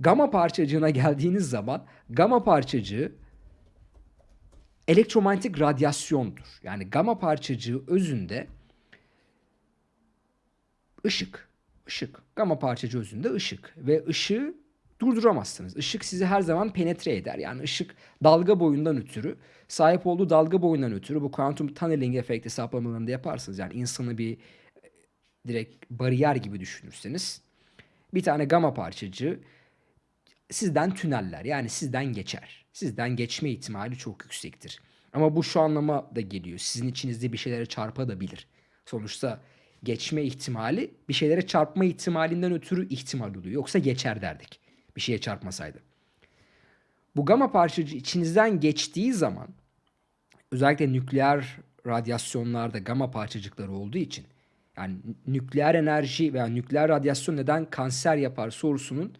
Gama parçacığına geldiğiniz zaman gama parçacığı elektromanyetik radyasyondur. Yani gama parçacığı özünde ışık. Işık. Gama parçacığı özünde ışık. Ve ışığı durduramazsınız. Işık sizi her zaman penetre eder. Yani ışık dalga boyundan ötürü, sahip olduğu dalga boyundan ötürü bu quantum tunneling efekti hesaplamalarında yaparsınız. Yani insanı bir e, direkt bariyer gibi düşünürseniz bir tane gama parçacığı sizden tüneller yani sizden geçer. Sizden geçme ihtimali çok yüksektir. Ama bu şu anlama da geliyor. Sizin içinizde bir şeylere çarpabilir. Sonuçta geçme ihtimali bir şeylere çarpma ihtimalinden ötürü ihtimal oluyor. Yoksa geçer derdik. Bir şeye çarpmasaydı. Bu gama parçacığı içinizden geçtiği zaman özellikle nükleer radyasyonlarda gama parçacıkları olduğu için yani nükleer enerji veya nükleer radyasyon neden kanser yapar sorusunun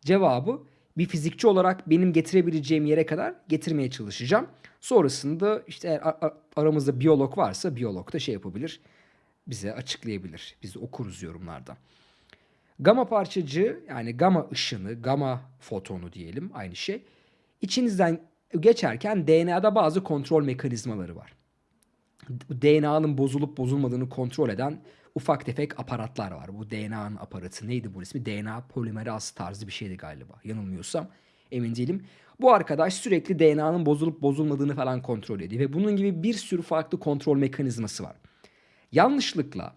cevabı bir fizikçi olarak benim getirebileceğim yere kadar getirmeye çalışacağım. Sonrasında işte aramızda biyolog varsa biyolog da şey yapabilir. Bize açıklayabilir. Biz okuruz yorumlarda. Gama parçacığı yani gama ışını, gama fotonu diyelim aynı şey. İçinizden geçerken DNA'da bazı kontrol mekanizmaları var. DNA'nın bozulup bozulmadığını kontrol eden ufak tefek aparatlar var. Bu DNA'nın aparatı neydi bu ismi? DNA polimeraz tarzı bir şeydi galiba. Yanılmıyorsam emin değilim. Bu arkadaş sürekli DNA'nın bozulup bozulmadığını falan kontrol ediyor. Ve bunun gibi bir sürü farklı kontrol mekanizması var. Yanlışlıkla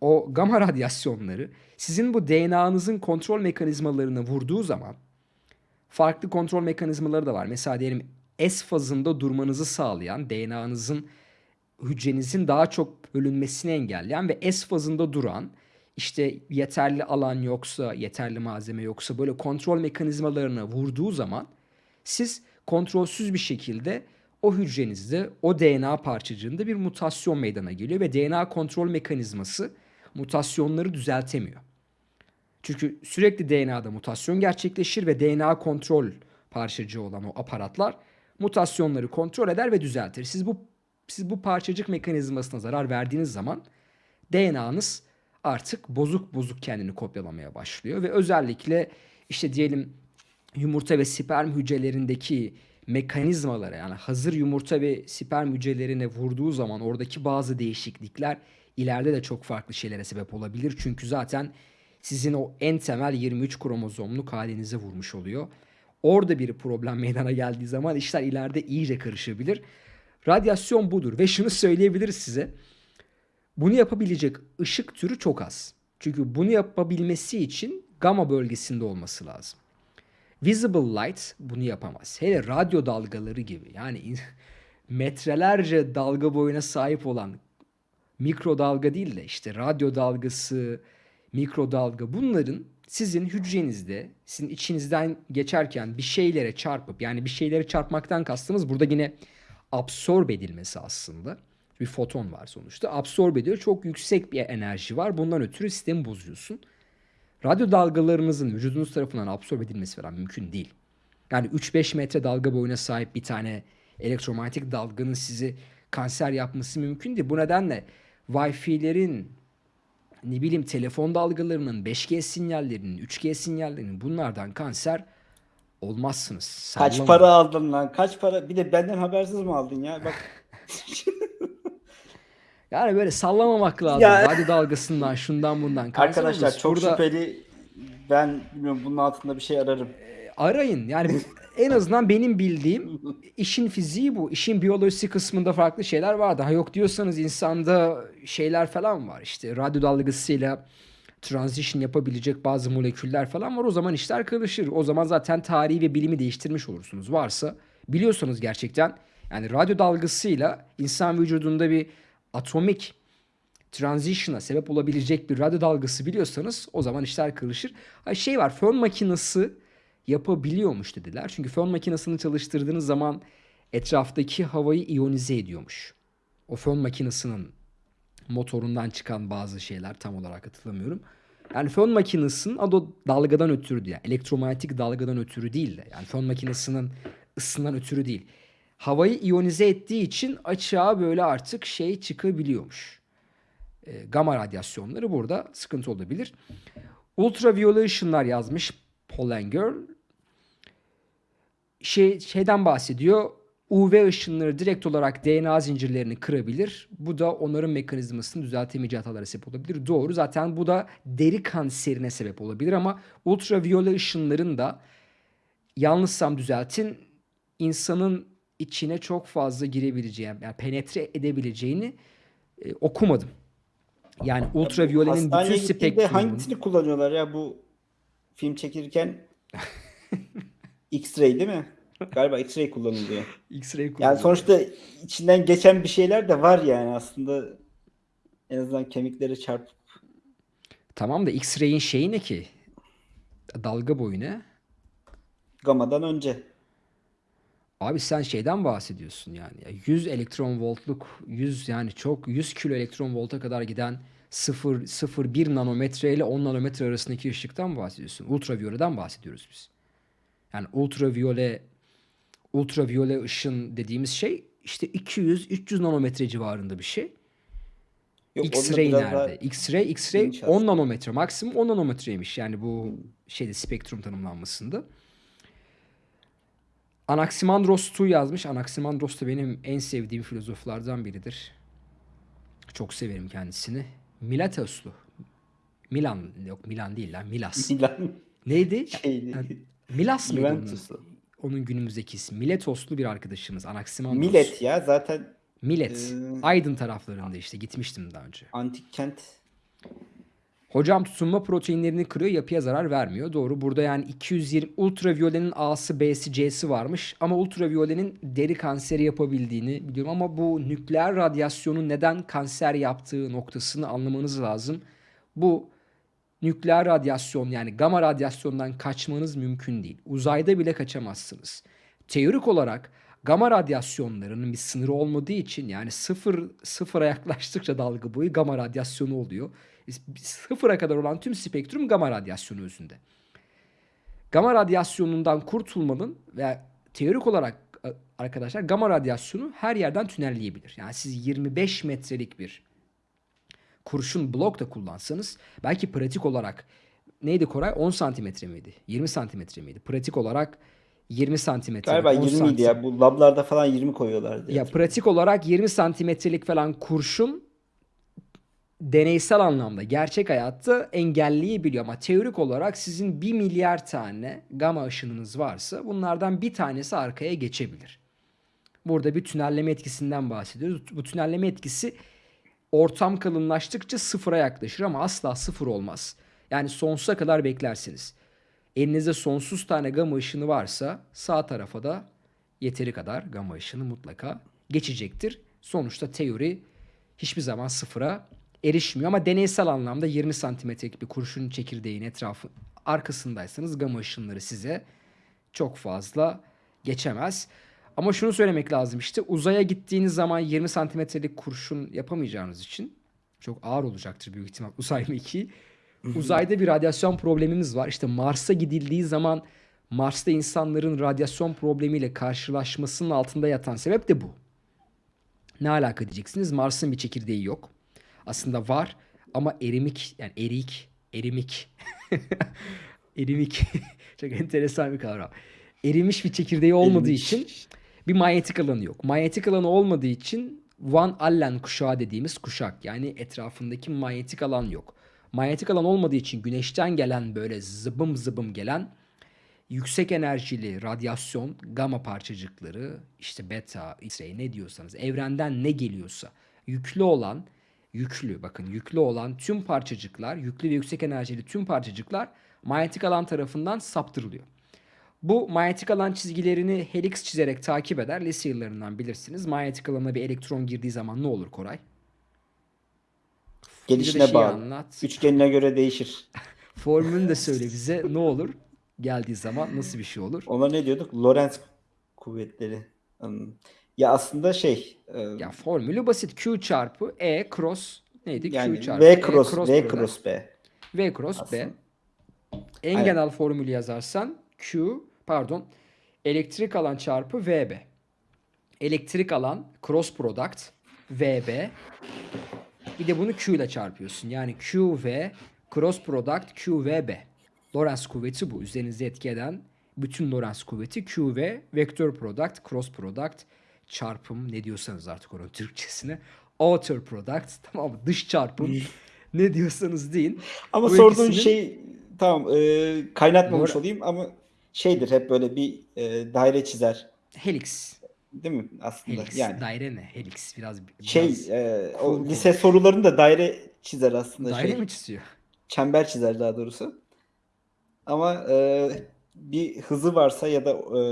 o gamma radyasyonları sizin bu DNA'nızın kontrol mekanizmalarına vurduğu zaman farklı kontrol mekanizmaları da var. Mesela diyelim S fazında durmanızı sağlayan DNA'nızın hücrenizin daha çok bölünmesini engelleyen ve S fazında duran işte yeterli alan yoksa, yeterli malzeme yoksa böyle kontrol mekanizmalarına vurduğu zaman siz kontrolsüz bir şekilde o hücrenizde o DNA parçacığında bir mutasyon meydana geliyor ve DNA kontrol mekanizması mutasyonları düzeltemiyor. Çünkü sürekli DNA'da mutasyon gerçekleşir ve DNA kontrol parçacığı olan o aparatlar mutasyonları kontrol eder ve düzeltir. Siz bu siz bu parçacık mekanizmasına zarar verdiğiniz zaman DNA'nız artık bozuk bozuk kendini kopyalamaya başlıyor ve özellikle işte diyelim yumurta ve sperm hücrelerindeki mekanizmalara yani hazır yumurta ve sperm hücrelerine vurduğu zaman oradaki bazı değişiklikler ileride de çok farklı şeylere sebep olabilir. Çünkü zaten sizin o en temel 23 kromozomluk halinize vurmuş oluyor. Orada bir problem meydana geldiği zaman işler ileride iyice karışabilir. Radyasyon budur ve şunu söyleyebiliriz size. Bunu yapabilecek ışık türü çok az. Çünkü bunu yapabilmesi için gamma bölgesinde olması lazım. Visible light bunu yapamaz. Hele radyo dalgaları gibi yani *laughs* metrelerce dalga boyuna sahip olan mikrodalga değil de işte radyo dalgası, mikrodalga bunların sizin hücrenizde, sizin içinizden geçerken bir şeylere çarpıp yani bir şeylere çarpmaktan kastımız burada yine absorbe edilmesi aslında. Bir foton var sonuçta. Absorbe ediyor. Çok yüksek bir enerji var. Bundan ötürü sistemi bozuyorsun. Radyo dalgalarınızın vücudunuz tarafından absorbe edilmesi falan mümkün değil. Yani 3-5 metre dalga boyuna sahip bir tane elektromanyetik dalganın sizi kanser yapması mümkün değil. Bu nedenle Wi-Fi'lerin ne bileyim telefon dalgalarının 5G sinyallerinin 3G sinyallerinin bunlardan kanser olmazsınız.
Kaç
Sallama.
para aldın lan? Kaç para? Bir de benden habersiz mi aldın ya? Bak *laughs*
Yani böyle sallamamak lazım.
Ya-
Radyo dalgasından şundan bundan kanser
arkadaşlar
oluruz.
çok
Burada
şüpheli. Ben bilmiyorum bunun altında bir şey ararım.
arayın. Yani *laughs* en azından benim bildiğim işin fiziği bu. İşin biyolojisi kısmında farklı şeyler var. Daha yok diyorsanız insanda şeyler falan var. İşte radyo dalgasıyla transition yapabilecek bazı moleküller falan var. O zaman işler karışır. O zaman zaten tarihi ve bilimi değiştirmiş olursunuz. Varsa biliyorsanız gerçekten yani radyo dalgasıyla insan vücudunda bir atomik transition'a sebep olabilecek bir radyo dalgası biliyorsanız o zaman işler karışır. Ha şey var fön makinesi yapabiliyormuş dediler. Çünkü fön makinesini çalıştırdığınız zaman etraftaki havayı iyonize ediyormuş. O fön makinesinin motorundan çıkan bazı şeyler tam olarak hatırlamıyorum. Yani fön makinesinin o dalgadan ötürü diye. Elektromanyetik dalgadan ötürü değil de. Yani fön makinesinin ısından ötürü değil. Havayı iyonize ettiği için açığa böyle artık şey çıkabiliyormuş. E, gamma radyasyonları burada sıkıntı olabilir. Ultraviyole ışınlar yazmış Pollanger. Şey, şeyden bahsediyor. UV ışınları direkt olarak DNA zincirlerini kırabilir. Bu da onarım mekanizmasını düzeltemeyeceği hatalara sebep olabilir. Doğru. Zaten bu da deri kanserine sebep olabilir ama ultraviyole ışınların da yanlışsam düzeltin insanın içine çok fazla girebileceği yani penetre edebileceğini e, okumadım. Yani ultraviyolenin bütün
gittiğinde
spektrumunun
hangisini kullanıyorlar ya bu film çekirken? *laughs* X-ray değil mi? Galiba X-ray kullanılıyor.
X-ray
Yani
kullanıyor.
sonuçta içinden geçen bir şeyler de var yani aslında en azından kemikleri çarpıp
Tamam da X-ray'in şeyi ne ki? Dalga boyu ne?
gamadan önce.
Abi sen şeyden bahsediyorsun yani. Ya 100 elektron voltluk 100 yani çok 100 kilo elektron volta kadar giden 0 0,1 nanometre ile 10 nanometre arasındaki ışıktan bahsediyorsun. Ultraviyoleden bahsediyoruz biz. Yani ultraviyole ultraviyole ışın dediğimiz şey işte 200-300 nanometre civarında bir şey. X-ray nerede? X-ray, X-ray
geniş
10
aslında.
nanometre. Maksimum 10 nanometreymiş. Yani bu şeyde spektrum tanımlanmasında. Anaximandros Tu yazmış. Anaximandros da benim en sevdiğim filozoflardan biridir. Çok severim kendisini. Milatoslu. Milan yok Milan değil lan Milas. *laughs*
Milan
Neydi? *laughs*
şeydi.
Ha, Milas mıydı onun, onun günümüzdeki ismi? Miletoslu bir arkadaşımız. Anaximandros.
Millet ya zaten
Millet.
Ee,
Aydın taraflarında işte gitmiştim daha önce.
antik kent.
Hocam tutunma proteinlerini kırıyor, yapıya zarar vermiyor. Doğru. Burada yani 220 ultraviyolenin A'sı, B'si, C'si varmış ama ultraviyolenin deri kanseri yapabildiğini biliyorum ama bu nükleer radyasyonun neden kanser yaptığı noktasını anlamanız lazım. Bu nükleer radyasyon yani gamma radyasyondan kaçmanız mümkün değil. Uzayda bile kaçamazsınız. Teorik olarak gamma radyasyonlarının bir sınırı olmadığı için yani sıfır sıfıra yaklaştıkça dalga boyu gamma radyasyonu oluyor. Sıfıra kadar olan tüm spektrum gamma radyasyonu özünde. Gamma radyasyonundan kurtulmanın ve teorik olarak e, arkadaşlar gamma radyasyonu her yerden tünelleyebilir. Yani siz 25 metrelik bir kurşun blok da kullansanız belki pratik olarak neydi Koray 10 santimetre miydi? 20 santimetre miydi? Pratik olarak 20 santimetre.
Galiba
10
20 idi ya. Bu lablarda falan 20 koyuyorlardı.
Ya pratik olarak 20 santimetrelik falan kurşun deneysel anlamda gerçek hayatta engelleyebiliyor ama teorik olarak sizin 1 milyar tane gama ışınınız varsa bunlardan bir tanesi arkaya geçebilir. Burada bir tünelleme etkisinden bahsediyoruz. Bu tünelleme etkisi ortam kalınlaştıkça sıfıra yaklaşır ama asla sıfır olmaz. Yani sonsuza kadar beklersiniz. Elinizde sonsuz tane gama ışını varsa sağ tarafa da yeteri kadar gama ışını mutlaka geçecektir. Sonuçta teori hiçbir zaman sıfıra erişmiyor ama deneysel anlamda 20 santimetrelik bir kurşun çekirdeğin etrafı arkasındaysanız gama ışınları size çok fazla geçemez. Ama şunu söylemek lazım işte uzaya gittiğiniz zaman 20 santimetrelik kurşun yapamayacağınız için çok ağır olacaktır büyük ihtimal uzay *laughs* mekiği. Uzayda bir radyasyon problemimiz var. İşte Mars'a gidildiği zaman Mars'ta insanların radyasyon problemiyle karşılaşmasının altında yatan sebep de bu. Ne alaka diyeceksiniz? Mars'ın bir çekirdeği yok. Aslında var ama erimik yani erik, erimik. *laughs* erimik. *laughs* Çok enteresan bir kavram. Erimiş bir çekirdeği olmadığı
Erimiş.
için bir manyetik alanı yok. Manyetik alanı olmadığı için Van Allen kuşağı dediğimiz kuşak yani etrafındaki manyetik alan yok. Manyetik alan olmadığı için güneşten gelen böyle zıbım zıbım gelen yüksek enerjili radyasyon, gama parçacıkları, işte beta, X-ray ne diyorsanız, evrenden ne geliyorsa yüklü olan, yüklü bakın yüklü olan tüm parçacıklar, yüklü ve yüksek enerjili tüm parçacıklar manyetik alan tarafından saptırılıyor. Bu manyetik alan çizgilerini helix çizerek takip eder. Lise yıllarından bilirsiniz. Manyetik alana bir elektron girdiği zaman ne olur Koray?
Gelişine bağlı.
anlat.
Üçgenine göre değişir. *laughs*
Formülünü de söyle bize. Ne olur? Geldiği zaman nasıl bir şey olur?
Ona ne diyorduk? Lorentz kuvvetleri. Ya aslında şey e,
Ya formülü basit. Q çarpı E cross neydi?
yani
Q çarpı
V
E
cross, V cross B.
V cross B.
Aslında.
En
Aynen.
genel formülü yazarsan Q pardon elektrik alan çarpı VB. Elektrik alan cross product VB. Bir de bunu Q ile çarpıyorsun. Yani QV cross product QVB. Lorentz kuvveti bu. Üzerinize etki eden bütün Lorentz kuvveti QV vektör product cross product çarpım ne diyorsanız artık onun Türkçesine outer product *laughs* tamam mı? Dış çarpım ne diyorsanız deyin.
Ama
Bu
sorduğun
ikisinin-
şey tamam e, kaynatmamış
Lora-
olayım ama şeydir hep böyle bir e, daire çizer.
Helix.
Değil mi aslında?
Helix.
Yani
Daire ne? Helix biraz, biraz
şey e, o lise sorularında daire çizer aslında
daire
şey.
mi çiziyor?
Çember çizer daha doğrusu. Ama e, bir hızı varsa ya da e,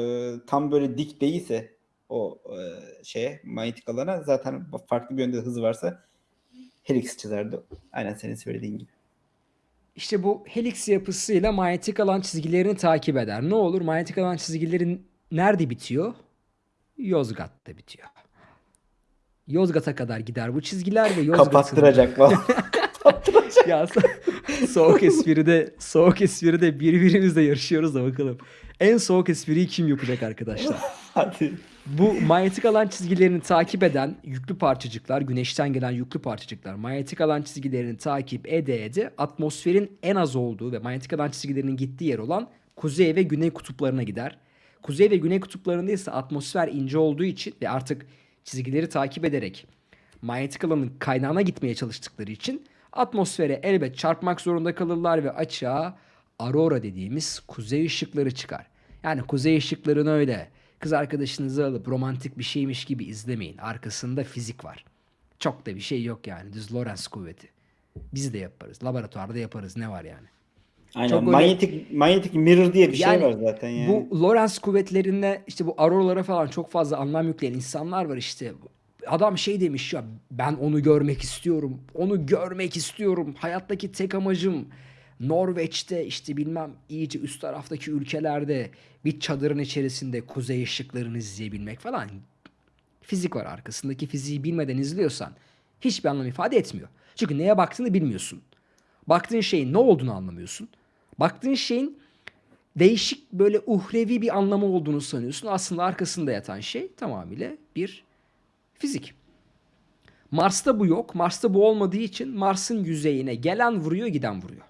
tam böyle dik değilse o e, şeye manyetik alana zaten farklı bir yönde hızı varsa helix çizerdi. Aynen senin söylediğin gibi.
İşte bu helix yapısıyla manyetik alan çizgilerini takip eder. Ne olur? Manyetik alan çizgileri nerede bitiyor? Yozgat'ta bitiyor. Yozgat'a kadar gider bu çizgiler ve Yozgat'ın...
Kapattıracak falan. *laughs*
ya so- soğuk espride soğuk espride birbirimizle yarışıyoruz da bakalım. En soğuk espriyi kim yapacak arkadaşlar?
Hadi.
Bu manyetik alan çizgilerini takip eden yüklü parçacıklar, güneşten gelen yüklü parçacıklar manyetik alan çizgilerini takip ede ede atmosferin en az olduğu ve manyetik alan çizgilerinin gittiği yer olan kuzey ve güney kutuplarına gider. Kuzey ve güney kutuplarında ise atmosfer ince olduğu için ve artık çizgileri takip ederek manyetik alanın kaynağına gitmeye çalıştıkları için atmosfere elbet çarpmak zorunda kalırlar ve açığa aurora dediğimiz kuzey ışıkları çıkar. Yani kuzey ışıklarını öyle kız arkadaşınızı alıp romantik bir şeymiş gibi izlemeyin. Arkasında fizik var. Çok da bir şey yok yani. Düz Lorentz kuvveti. Biz de yaparız. Laboratuvarda yaparız. Ne var yani?
Aynen.
Çok öyle-
manyetik manyetik mirror diye bir
Yani
şey var zaten yani.
Bu Lorentz kuvvetlerine işte bu auroralara falan çok fazla anlam yükleyen insanlar var işte. Adam şey demiş ya ben onu görmek istiyorum. Onu görmek istiyorum. Hayattaki tek amacım Norveç'te işte bilmem iyice üst taraftaki ülkelerde bir çadırın içerisinde kuzey ışıklarını izleyebilmek falan. Fizik var arkasındaki fiziği bilmeden izliyorsan hiçbir anlam ifade etmiyor. Çünkü neye baktığını bilmiyorsun. Baktığın şeyin ne olduğunu anlamıyorsun. Baktığın şeyin değişik böyle uhrevi bir anlamı olduğunu sanıyorsun. Aslında arkasında yatan şey tamamıyla bir fizik. Mars'ta bu yok. Mars'ta bu olmadığı için Mars'ın yüzeyine gelen vuruyor giden vuruyor.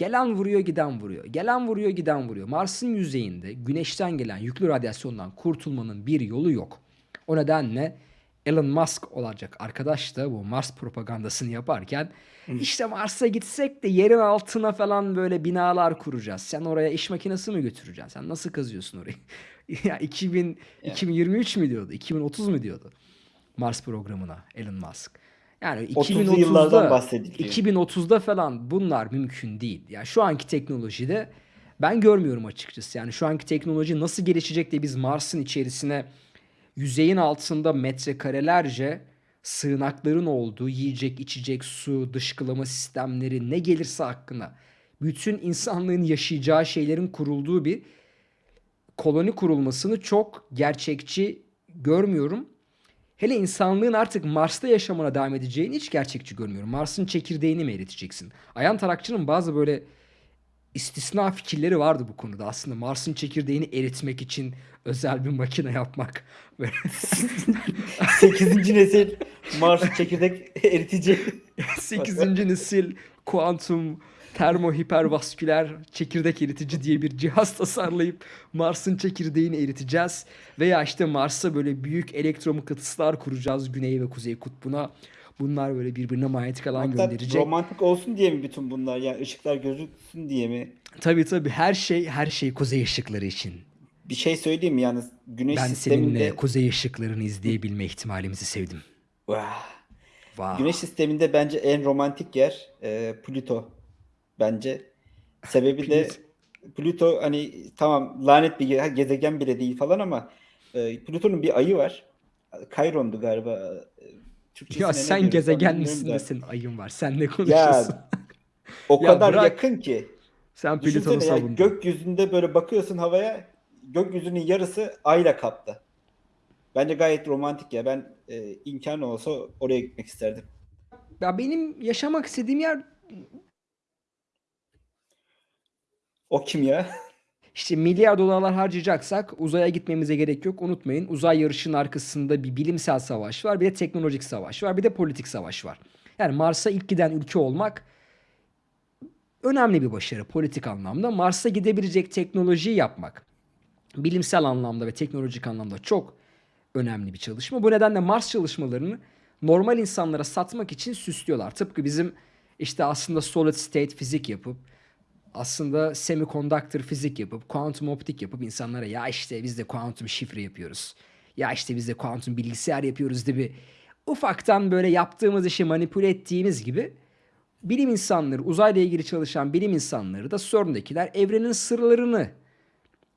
Gelen vuruyor giden vuruyor. Gelen vuruyor giden vuruyor. Mars'ın yüzeyinde güneşten gelen yüklü radyasyondan kurtulmanın bir yolu yok. O nedenle Elon Musk olacak arkadaş da bu Mars propagandasını yaparken işte Mars'a gitsek de yerin altına falan böyle binalar kuracağız. Sen oraya iş makinesi mi götüreceksin? Sen nasıl kazıyorsun orayı? *laughs* ya 2000, 2023 mü diyordu? 2030 mu diyordu? Mars programına Elon Musk. Yani
30'lu yıllardan
2030'da
bahsediliyor.
2030'da falan bunlar mümkün değil. Ya şu anki teknolojide ben görmüyorum açıkçası. Yani şu anki teknoloji nasıl gelişecek de biz Mars'ın içerisine yüzeyin altında metrekarelerce sığınakların olduğu yiyecek, içecek, su, dışkılama sistemleri ne gelirse hakkında bütün insanlığın yaşayacağı şeylerin kurulduğu bir koloni kurulmasını çok gerçekçi görmüyorum. Hele insanlığın artık Mars'ta yaşamına devam edeceğini hiç gerçekçi görmüyorum. Mars'ın çekirdeğini mi eriteceksin? Ayhan Tarakçı'nın bazı böyle istisna fikirleri vardı bu konuda. Aslında Mars'ın çekirdeğini eritmek için özel bir makine yapmak. *laughs* Böyle
8. nesil Mars çekirdek eritici.
8. nesil kuantum termo hipervasküler çekirdek eritici diye bir cihaz tasarlayıp Mars'ın çekirdeğini eriteceğiz. Veya işte Mars'a böyle büyük elektromıknatıslar kuracağız güney ve kuzey kutbuna. Bunlar böyle birbirine manyetik alan
Maksat
gönderecek.
romantik olsun diye mi bütün bunlar? Yani ışıklar gözüksün diye mi?
Tabii tabii her şey her şey kuzey ışıkları için.
Bir şey söyleyeyim mi? Yani güneş
Ben
sisteminde
seninle kuzey ışıklarını izleyebilme ihtimalimizi sevdim.
Vah.
Vay.
Güneş sisteminde bence en romantik yer e, Plüto. Bence. Sebebi de Plüto hani tamam lanet bir ge- gezegen bile değil falan ama e, Plüton'un bir ayı var. Chiron'du galiba. E, Türkçesine
Ya sen gezegen misin de senin ayın var. Sen ne konuşuyorsun?
Ya o *laughs*
Ya
kadar
bırak.
yakın ki.
Sen Plüton'u savundun.
gökyüzünde böyle bakıyorsun havaya gökyüzünün yarısı ayla kaplı. Bence gayet romantik ya. Ben e, imkanı olsa oraya gitmek isterdim.
Ya benim yaşamak istediğim yer
O kim ya?
işte milyar dolarlar harcayacaksak uzaya gitmemize gerek yok. Unutmayın uzay yarışının arkasında bir bilimsel savaş var. Bir de teknolojik savaş var. Bir de politik savaş var. Yani Mars'a ilk giden ülke olmak önemli bir başarı politik anlamda. Mars'a gidebilecek teknolojiyi yapmak bilimsel anlamda ve teknolojik anlamda çok önemli bir çalışma. Bu nedenle Mars çalışmalarını normal insanlara satmak için süslüyorlar. Tıpkı bizim işte aslında solid state fizik yapıp aslında semiconductor fizik yapıp kuantum optik yapıp insanlara ya işte biz de kuantum şifre yapıyoruz. Ya işte biz de kuantum bilgisayar yapıyoruz gibi ufaktan böyle yaptığımız işi manipüle ettiğimiz gibi bilim insanları, uzayla ilgili çalışan bilim insanları da CERN'dekiler evrenin sırlarını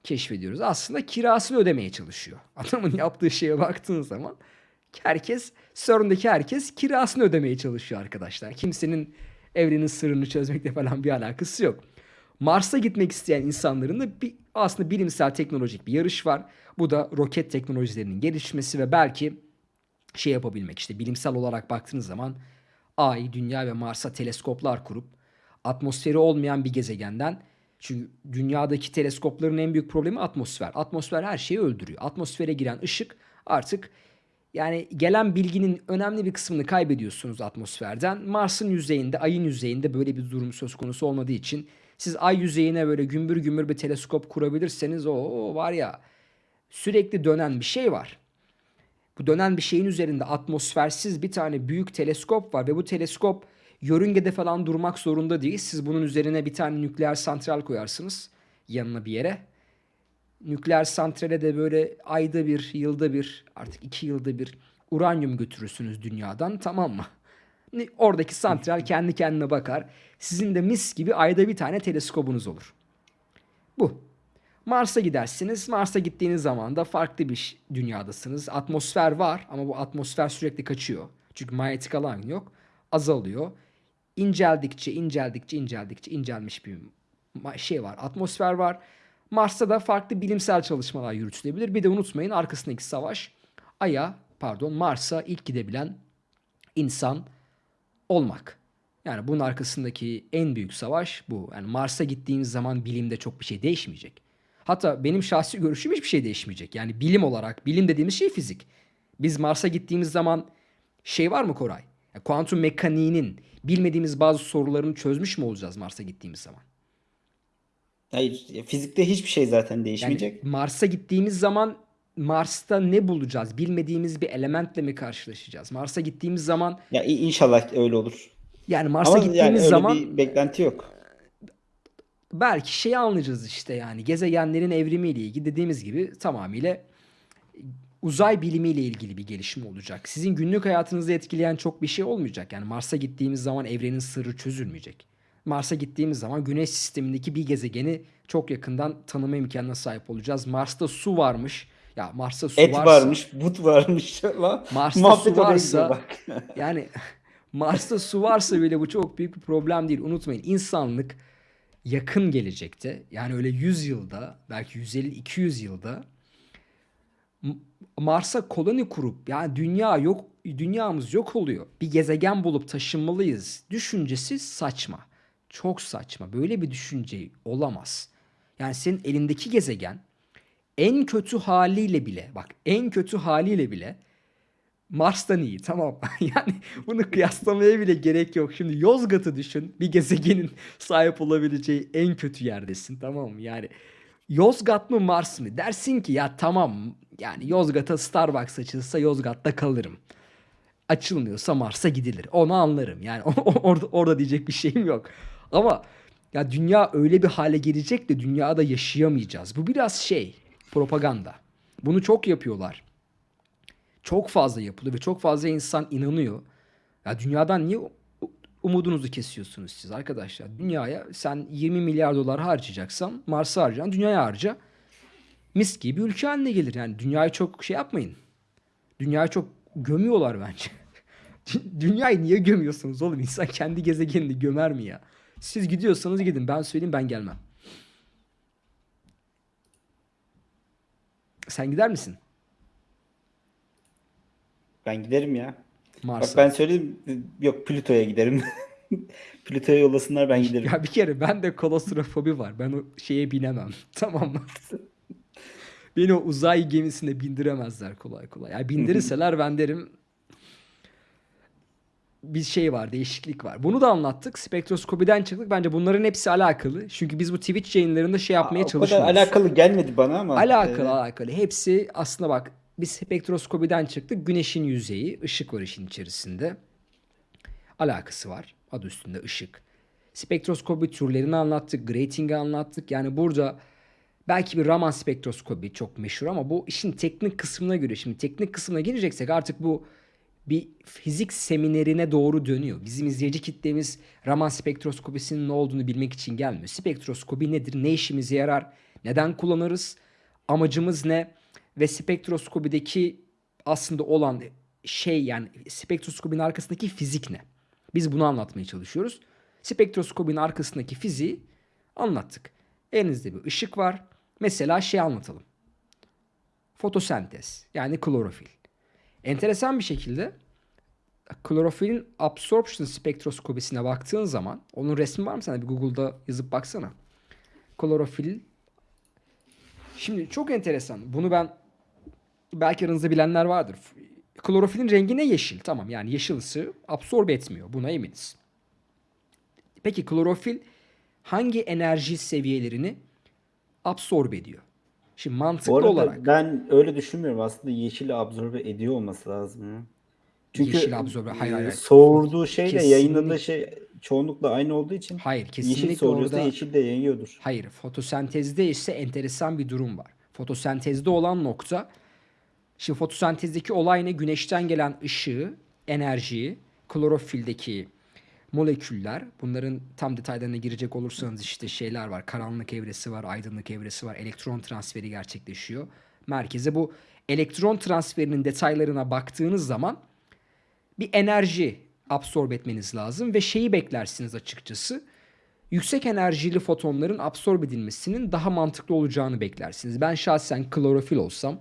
keşfediyoruz. Aslında kirasını ödemeye çalışıyor. *laughs* Adamın yaptığı şeye baktığın zaman herkes, CERN'deki herkes kirasını ödemeye çalışıyor arkadaşlar. Kimsenin evrenin sırrını çözmekle falan bir alakası yok. Mars'a gitmek isteyen insanların da bir, aslında bilimsel teknolojik bir yarış var. Bu da roket teknolojilerinin gelişmesi ve belki şey yapabilmek işte bilimsel olarak baktığınız zaman Ay, Dünya ve Mars'a teleskoplar kurup atmosferi olmayan bir gezegenden çünkü dünyadaki teleskopların en büyük problemi atmosfer. Atmosfer her şeyi öldürüyor. Atmosfere giren ışık artık yani gelen bilginin önemli bir kısmını kaybediyorsunuz atmosferden. Mars'ın yüzeyinde, Ay'ın yüzeyinde böyle bir durum söz konusu olmadığı için siz Ay yüzeyine böyle gümbür gümbür bir teleskop kurabilirseniz o, var ya sürekli dönen bir şey var. Bu dönen bir şeyin üzerinde atmosfersiz bir tane büyük teleskop var ve bu teleskop yörüngede falan durmak zorunda değil. Siz bunun üzerine bir tane nükleer santral koyarsınız yanına bir yere. Nükleer santrale de böyle ayda bir, yılda bir, artık iki yılda bir uranyum götürürsünüz dünyadan tamam mı? Oradaki santral kendi kendine bakar. Sizin de mis gibi ayda bir tane teleskobunuz olur. Bu. Mars'a gidersiniz. Mars'a gittiğiniz zaman da farklı bir dünyadasınız. Atmosfer var ama bu atmosfer sürekli kaçıyor. Çünkü manyetik alan yok. Azalıyor. İnceldikçe, inceldikçe, inceldikçe incelmiş bir şey var. Atmosfer var. Mars'ta da farklı bilimsel çalışmalar yürütülebilir. Bir de unutmayın arkasındaki savaş Ay'a, pardon Mars'a ilk gidebilen insan olmak. Yani bunun arkasındaki en büyük savaş bu. Yani Mars'a gittiğiniz zaman bilimde çok bir şey değişmeyecek. Hatta benim şahsi görüşüm hiçbir şey değişmeyecek. Yani bilim olarak, bilim dediğimiz şey fizik. Biz Mars'a gittiğimiz zaman şey var mı Koray? Kuantum mekaniğinin bilmediğimiz bazı sorularını çözmüş mü olacağız Mars'a gittiğimiz zaman?
Hayır, fizikte hiçbir şey zaten
Yani
değişmeyecek.
Mars'a gittiğimiz zaman Mars'ta ne bulacağız? Bilmediğimiz bir elementle mi karşılaşacağız? Mars'a gittiğimiz zaman
Ya inşallah öyle olur.
yani Mars'a
Ama yani
gittiğimiz
öyle
zaman
bir beklenti yok.
belki şeyi anlayacağız işte yani gezegenlerin evrimiyle ilgili dediğimiz gibi tamamıyla uzay bilimiyle ilgili bir gelişme olacak. Sizin günlük hayatınızı etkileyen çok bir şey olmayacak. Yani Mars'a gittiğimiz zaman evrenin sırrı çözülmeyecek. Mars'a gittiğimiz zaman Güneş sistemindeki bir gezegeni çok yakından tanıma imkanına sahip olacağız. Mars'ta su varmış. Ya Mars'ta su
Et
varsa
varmış, but varmış. *laughs* Lan,
Mars'ta
muhabbet
su varsa
bak. *laughs*
yani Mars'ta su varsa bile bu çok büyük bir problem değil. Unutmayın insanlık yakın gelecekte yani öyle 100 yılda belki 150-200 yılda Mars'a koloni kurup yani dünya yok dünyamız yok oluyor. Bir gezegen bulup taşınmalıyız düşüncesi saçma. Çok saçma. Böyle bir düşünce olamaz. Yani senin elindeki gezegen en kötü haliyle bile bak en kötü haliyle bile Mars'tan iyi tamam. *laughs* Yani bunu kıyaslamaya bile gerek yok. Şimdi Yozgat'ı düşün. Bir gezegenin *laughs* sahip olabileceği en kötü yerdesin tamam mı? Yani Yozgat mı Mars mı? Dersin ki ya tamam yani Yozgat'a Starbucks açılsa Yozgat'ta kalırım. Açılmıyorsa Mars'a gidilir. Onu anlarım. Yani *laughs* orada, orada diyecek bir şeyim yok. Ama ya dünya öyle bir hale gelecek de dünyada yaşayamayacağız. Bu biraz şey propaganda. Bunu çok yapıyorlar çok fazla yapılıyor ve çok fazla insan inanıyor. Ya dünyadan niye umudunuzu kesiyorsunuz siz arkadaşlar? Dünyaya sen 20 milyar dolar harcayacaksan Mars'a harcayan dünyaya harca. Mis gibi ülke haline gelir. Yani dünyayı çok şey yapmayın. Dünyayı çok gömüyorlar bence. *laughs* Dünyayı niye gömüyorsunuz oğlum? İnsan kendi gezegenini gömer mi ya? Siz gidiyorsanız gidin. Ben söyleyeyim ben gelmem. Sen gider misin?
Ben giderim ya. Bak
Mars'a.
ben söyleyeyim yok Plüto'ya giderim. *laughs* Plüto'ya yollasınlar ben giderim.
Ya bir kere ben de kolostrofobi var. Ben o şeye binemem. *laughs* Tamam mı? *laughs* Beni o uzay gemisine bindiremezler kolay kolay. Yani bindirirseler ben derim bir şey var, değişiklik var. Bunu da anlattık. Spektroskopiden çıktık. Bence bunların hepsi alakalı. Çünkü biz bu Twitch yayınlarında şey yapmaya
o kadar
çalışmıyoruz.
alakalı gelmedi bana ama.
Alakalı
e,
alakalı. Hepsi aslında bak biz spektroskopiden çıktık. Güneşin yüzeyi, ışık var işin içerisinde. Alakası var. Adı üstünde ışık. Spektroskopi türlerini anlattık. Grating'i anlattık. Yani burada belki bir Raman spektroskopi çok meşhur ama bu işin teknik kısmına göre. Şimdi teknik kısmına gireceksek artık bu bir fizik seminerine doğru dönüyor. Bizim izleyici kitlemiz Raman spektroskopisinin ne olduğunu bilmek için gelmiyor. Spektroskopi nedir? Ne işimize yarar? Neden kullanırız? Amacımız ne? Ve spektroskopideki aslında olan şey yani spektroskopinin arkasındaki fizik ne? Biz bunu anlatmaya çalışıyoruz. Spektroskopinin arkasındaki fiziği anlattık. Elinizde bir ışık var. Mesela şey anlatalım. Fotosentez yani klorofil. Enteresan bir şekilde klorofilin absorption spektroskopisine baktığın zaman onun resmi var mı sana? Bir Google'da yazıp baksana. Klorofil Şimdi çok enteresan. Bunu ben belki aranızda bilenler vardır. Klorofilin rengi ne? Yeşil. Tamam yani yeşil ısı absorbe etmiyor. Buna eminiz. Peki klorofil hangi enerji seviyelerini absorbe ediyor? Şimdi mantıklı
Bu arada
olarak
ben öyle düşünmüyorum. Aslında yeşili absorbe ediyor olması lazım. ya. Çünkü
Yeşil absorbe- hayır, hayır,
e,
hayır.
soğurduğu şeyle
Kesinlikle-
yayınladığı şey çoğunlukla aynı olduğu için
hayır kesinlikle
yeşil soğuruyorsa
orada
yeşil de yayıyordur.
Hayır, fotosentezde ise enteresan bir durum var. Fotosentezde olan nokta, şimdi fotosentezdeki olay ne? Güneşten gelen ışığı, enerjiyi, klorofildeki moleküller, bunların tam detaylarına girecek olursanız işte şeyler var. Karanlık evresi var, aydınlık evresi var. Elektron transferi gerçekleşiyor. Merkeze bu elektron transferinin detaylarına baktığınız zaman bir enerji absorbe etmeniz lazım ve şeyi beklersiniz açıkçası yüksek enerjili fotonların absorbe edilmesinin daha mantıklı olacağını beklersiniz. Ben şahsen klorofil olsam,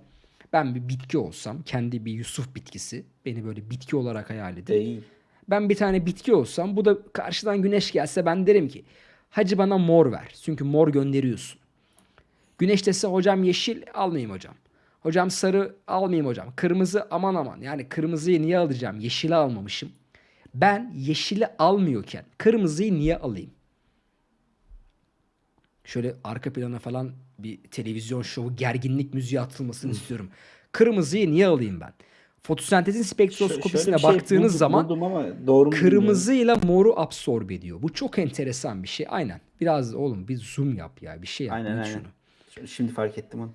ben bir bitki olsam, kendi bir Yusuf bitkisi, beni böyle bitki olarak hayal edin.
Değil.
Ben bir tane bitki olsam, bu da karşıdan güneş gelse ben derim ki, hacı bana mor ver. Çünkü mor gönderiyorsun. Güneş dese hocam yeşil almayayım hocam. Hocam sarı almayayım hocam. Kırmızı aman aman. Yani kırmızıyı niye alacağım? Yeşili almamışım. Ben yeşili almıyorken kırmızıyı niye alayım? Şöyle arka plana falan bir televizyon şovu gerginlik müziği atılmasını istiyorum. Kırmızıyı niye alayım ben? Fotosentezin spektroskopisine
şey
baktığınız
buldum-
zaman
buldum ama doğru
kırmızıyla moru absorbe ediyor. Bu çok enteresan bir şey. Aynen. Biraz oğlum bir zoom yap ya. Bir şey yap.
Aynen aynen.
şunu.
Şimdi fark ettim onu.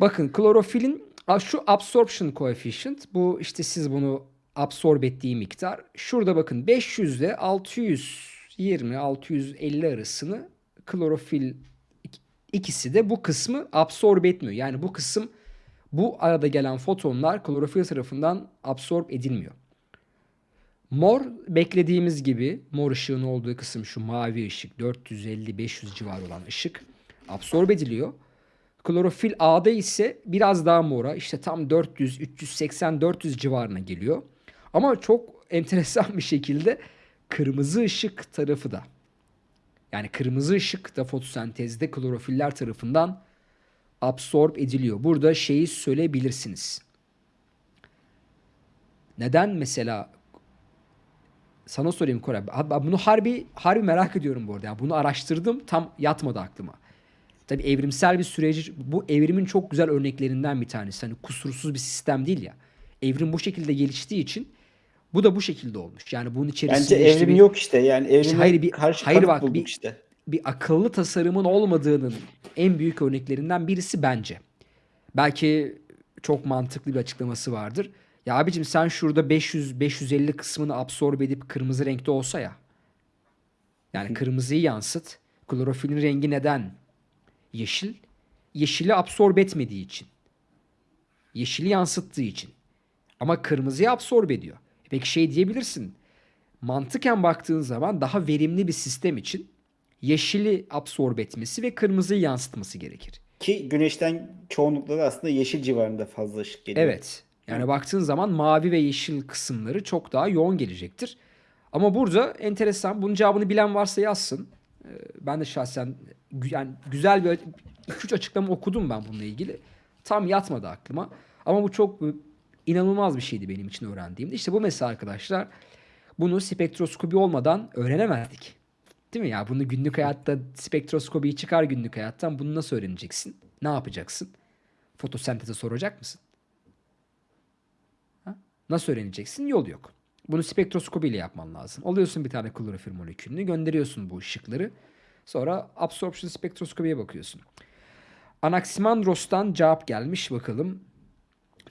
Bakın klorofilin şu absorption coefficient bu işte siz bunu absorbe ettiği miktar. Şurada bakın 500 ile 620 650 arasını klorofil ik- ikisi de bu kısmı absorbe etmiyor. Yani bu kısım bu arada gelen fotonlar klorofil tarafından absorb edilmiyor. Mor beklediğimiz gibi mor ışığın olduğu kısım şu mavi ışık 450-500 civarı olan ışık absorbe ediliyor. Klorofil A'da ise biraz daha mora işte tam 400, 380, 400 civarına geliyor. Ama çok *laughs* enteresan bir şekilde kırmızı ışık tarafı da yani kırmızı ışık da fotosentezde klorofiller tarafından absorb ediliyor. Burada şeyi söyleyebilirsiniz. Neden mesela sana sorayım ben Bunu harbi harbi merak ediyorum bu arada. Yani bunu araştırdım tam yatmadı aklıma. Tabii evrimsel bir süreci bu evrimin çok güzel örneklerinden bir tanesi. Hani kusursuz bir sistem değil ya. Evrim bu şekilde geliştiği için bu da bu şekilde olmuş. Yani bunun içerisinde
Bence
işte
evrim
bir-
yok işte. Yani evrime
İşte hayır bir hayır bak bir,
işte.
Bir akıllı tasarımın olmadığının en büyük örneklerinden birisi bence. Belki çok mantıklı bir açıklaması vardır. Ya abicim sen şurada 500 550 kısmını absorbe edip kırmızı renkte olsa ya. Yani kırmızıyı yansıt. Klorofilin rengi neden yeşil? Yeşili absorbe etmediği için. Yeşili yansıttığı için. Ama kırmızıyı absorbe ediyor. Peki şey diyebilirsin. Mantıken baktığın zaman daha verimli bir sistem için yeşili absorbe etmesi ve kırmızıyı yansıtması gerekir.
Ki güneşten çoğunlukla da aslında yeşil civarında fazla ışık geliyor.
Evet. Yani baktığın zaman mavi ve yeşil kısımları çok daha yoğun gelecektir. Ama burada enteresan. Bunun cevabını bilen varsa yazsın. Ee, Ben de şahsen yani güzel bir 2-3 açıklama okudum ben bununla ilgili. Tam yatmadı aklıma. Ama bu çok e, inanılmaz bir şeydi benim için öğrendiğimde. İşte bu mesela arkadaşlar bunu spektroskopi olmadan öğrenemezdik. Değil mi ya? Bunu günlük hayatta spektroskopiyi çıkar günlük hayattan. Bunu nasıl öğreneceksin? Ne yapacaksın? Fotosenteze soracak mısın? Ha? Nasıl öğreneceksin? Yol yok. Bunu spektroskopi ile yapman lazım. Alıyorsun bir tane klorofil molekülünü, gönderiyorsun bu ışıkları. Sonra absorption spektroskopiye bakıyorsun. Anaximandros'tan cevap gelmiş bakalım.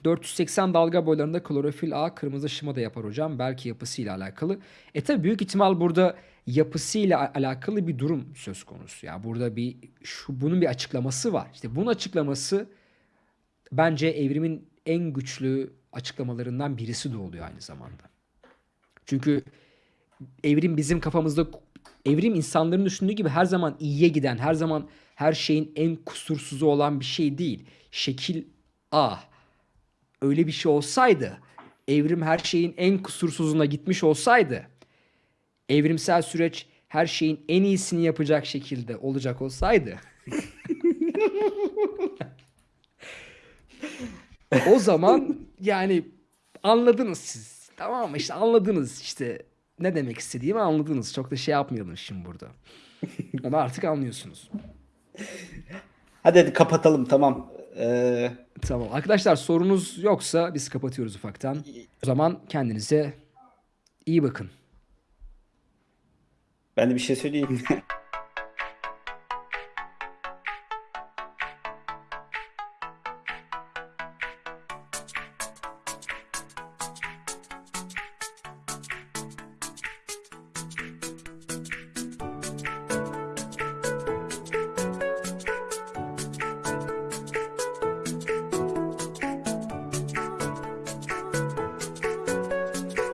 480 dalga boylarında klorofil A kırmızı şıma da yapar hocam. Belki yapısıyla alakalı. E tabi büyük ihtimal burada yapısıyla alakalı bir durum söz konusu. Ya burada bir şu bunun bir açıklaması var. İşte bunun açıklaması bence evrimin en güçlü açıklamalarından birisi de oluyor aynı zamanda. Çünkü evrim bizim kafamızda evrim insanların düşündüğü gibi her zaman iyiye giden, her zaman her şeyin en kusursuzu olan bir şey değil. Şekil A. Öyle bir şey olsaydı, evrim her şeyin en kusursuzuna gitmiş olsaydı, evrimsel süreç her şeyin en iyisini yapacak şekilde olacak olsaydı *laughs* o zaman yani anladınız siz. Tamam mı? İşte anladınız işte ne demek istediğimi anladınız. Çok da şey yapmayalım şimdi burada. Onu artık anlıyorsunuz.
Hadi hadi kapatalım tamam. Ee,
Tamam. Arkadaşlar sorunuz yoksa biz kapatıyoruz ufaktan. O zaman kendinize iyi bakın.
ben de bir şey söyleyeyim. *laughs*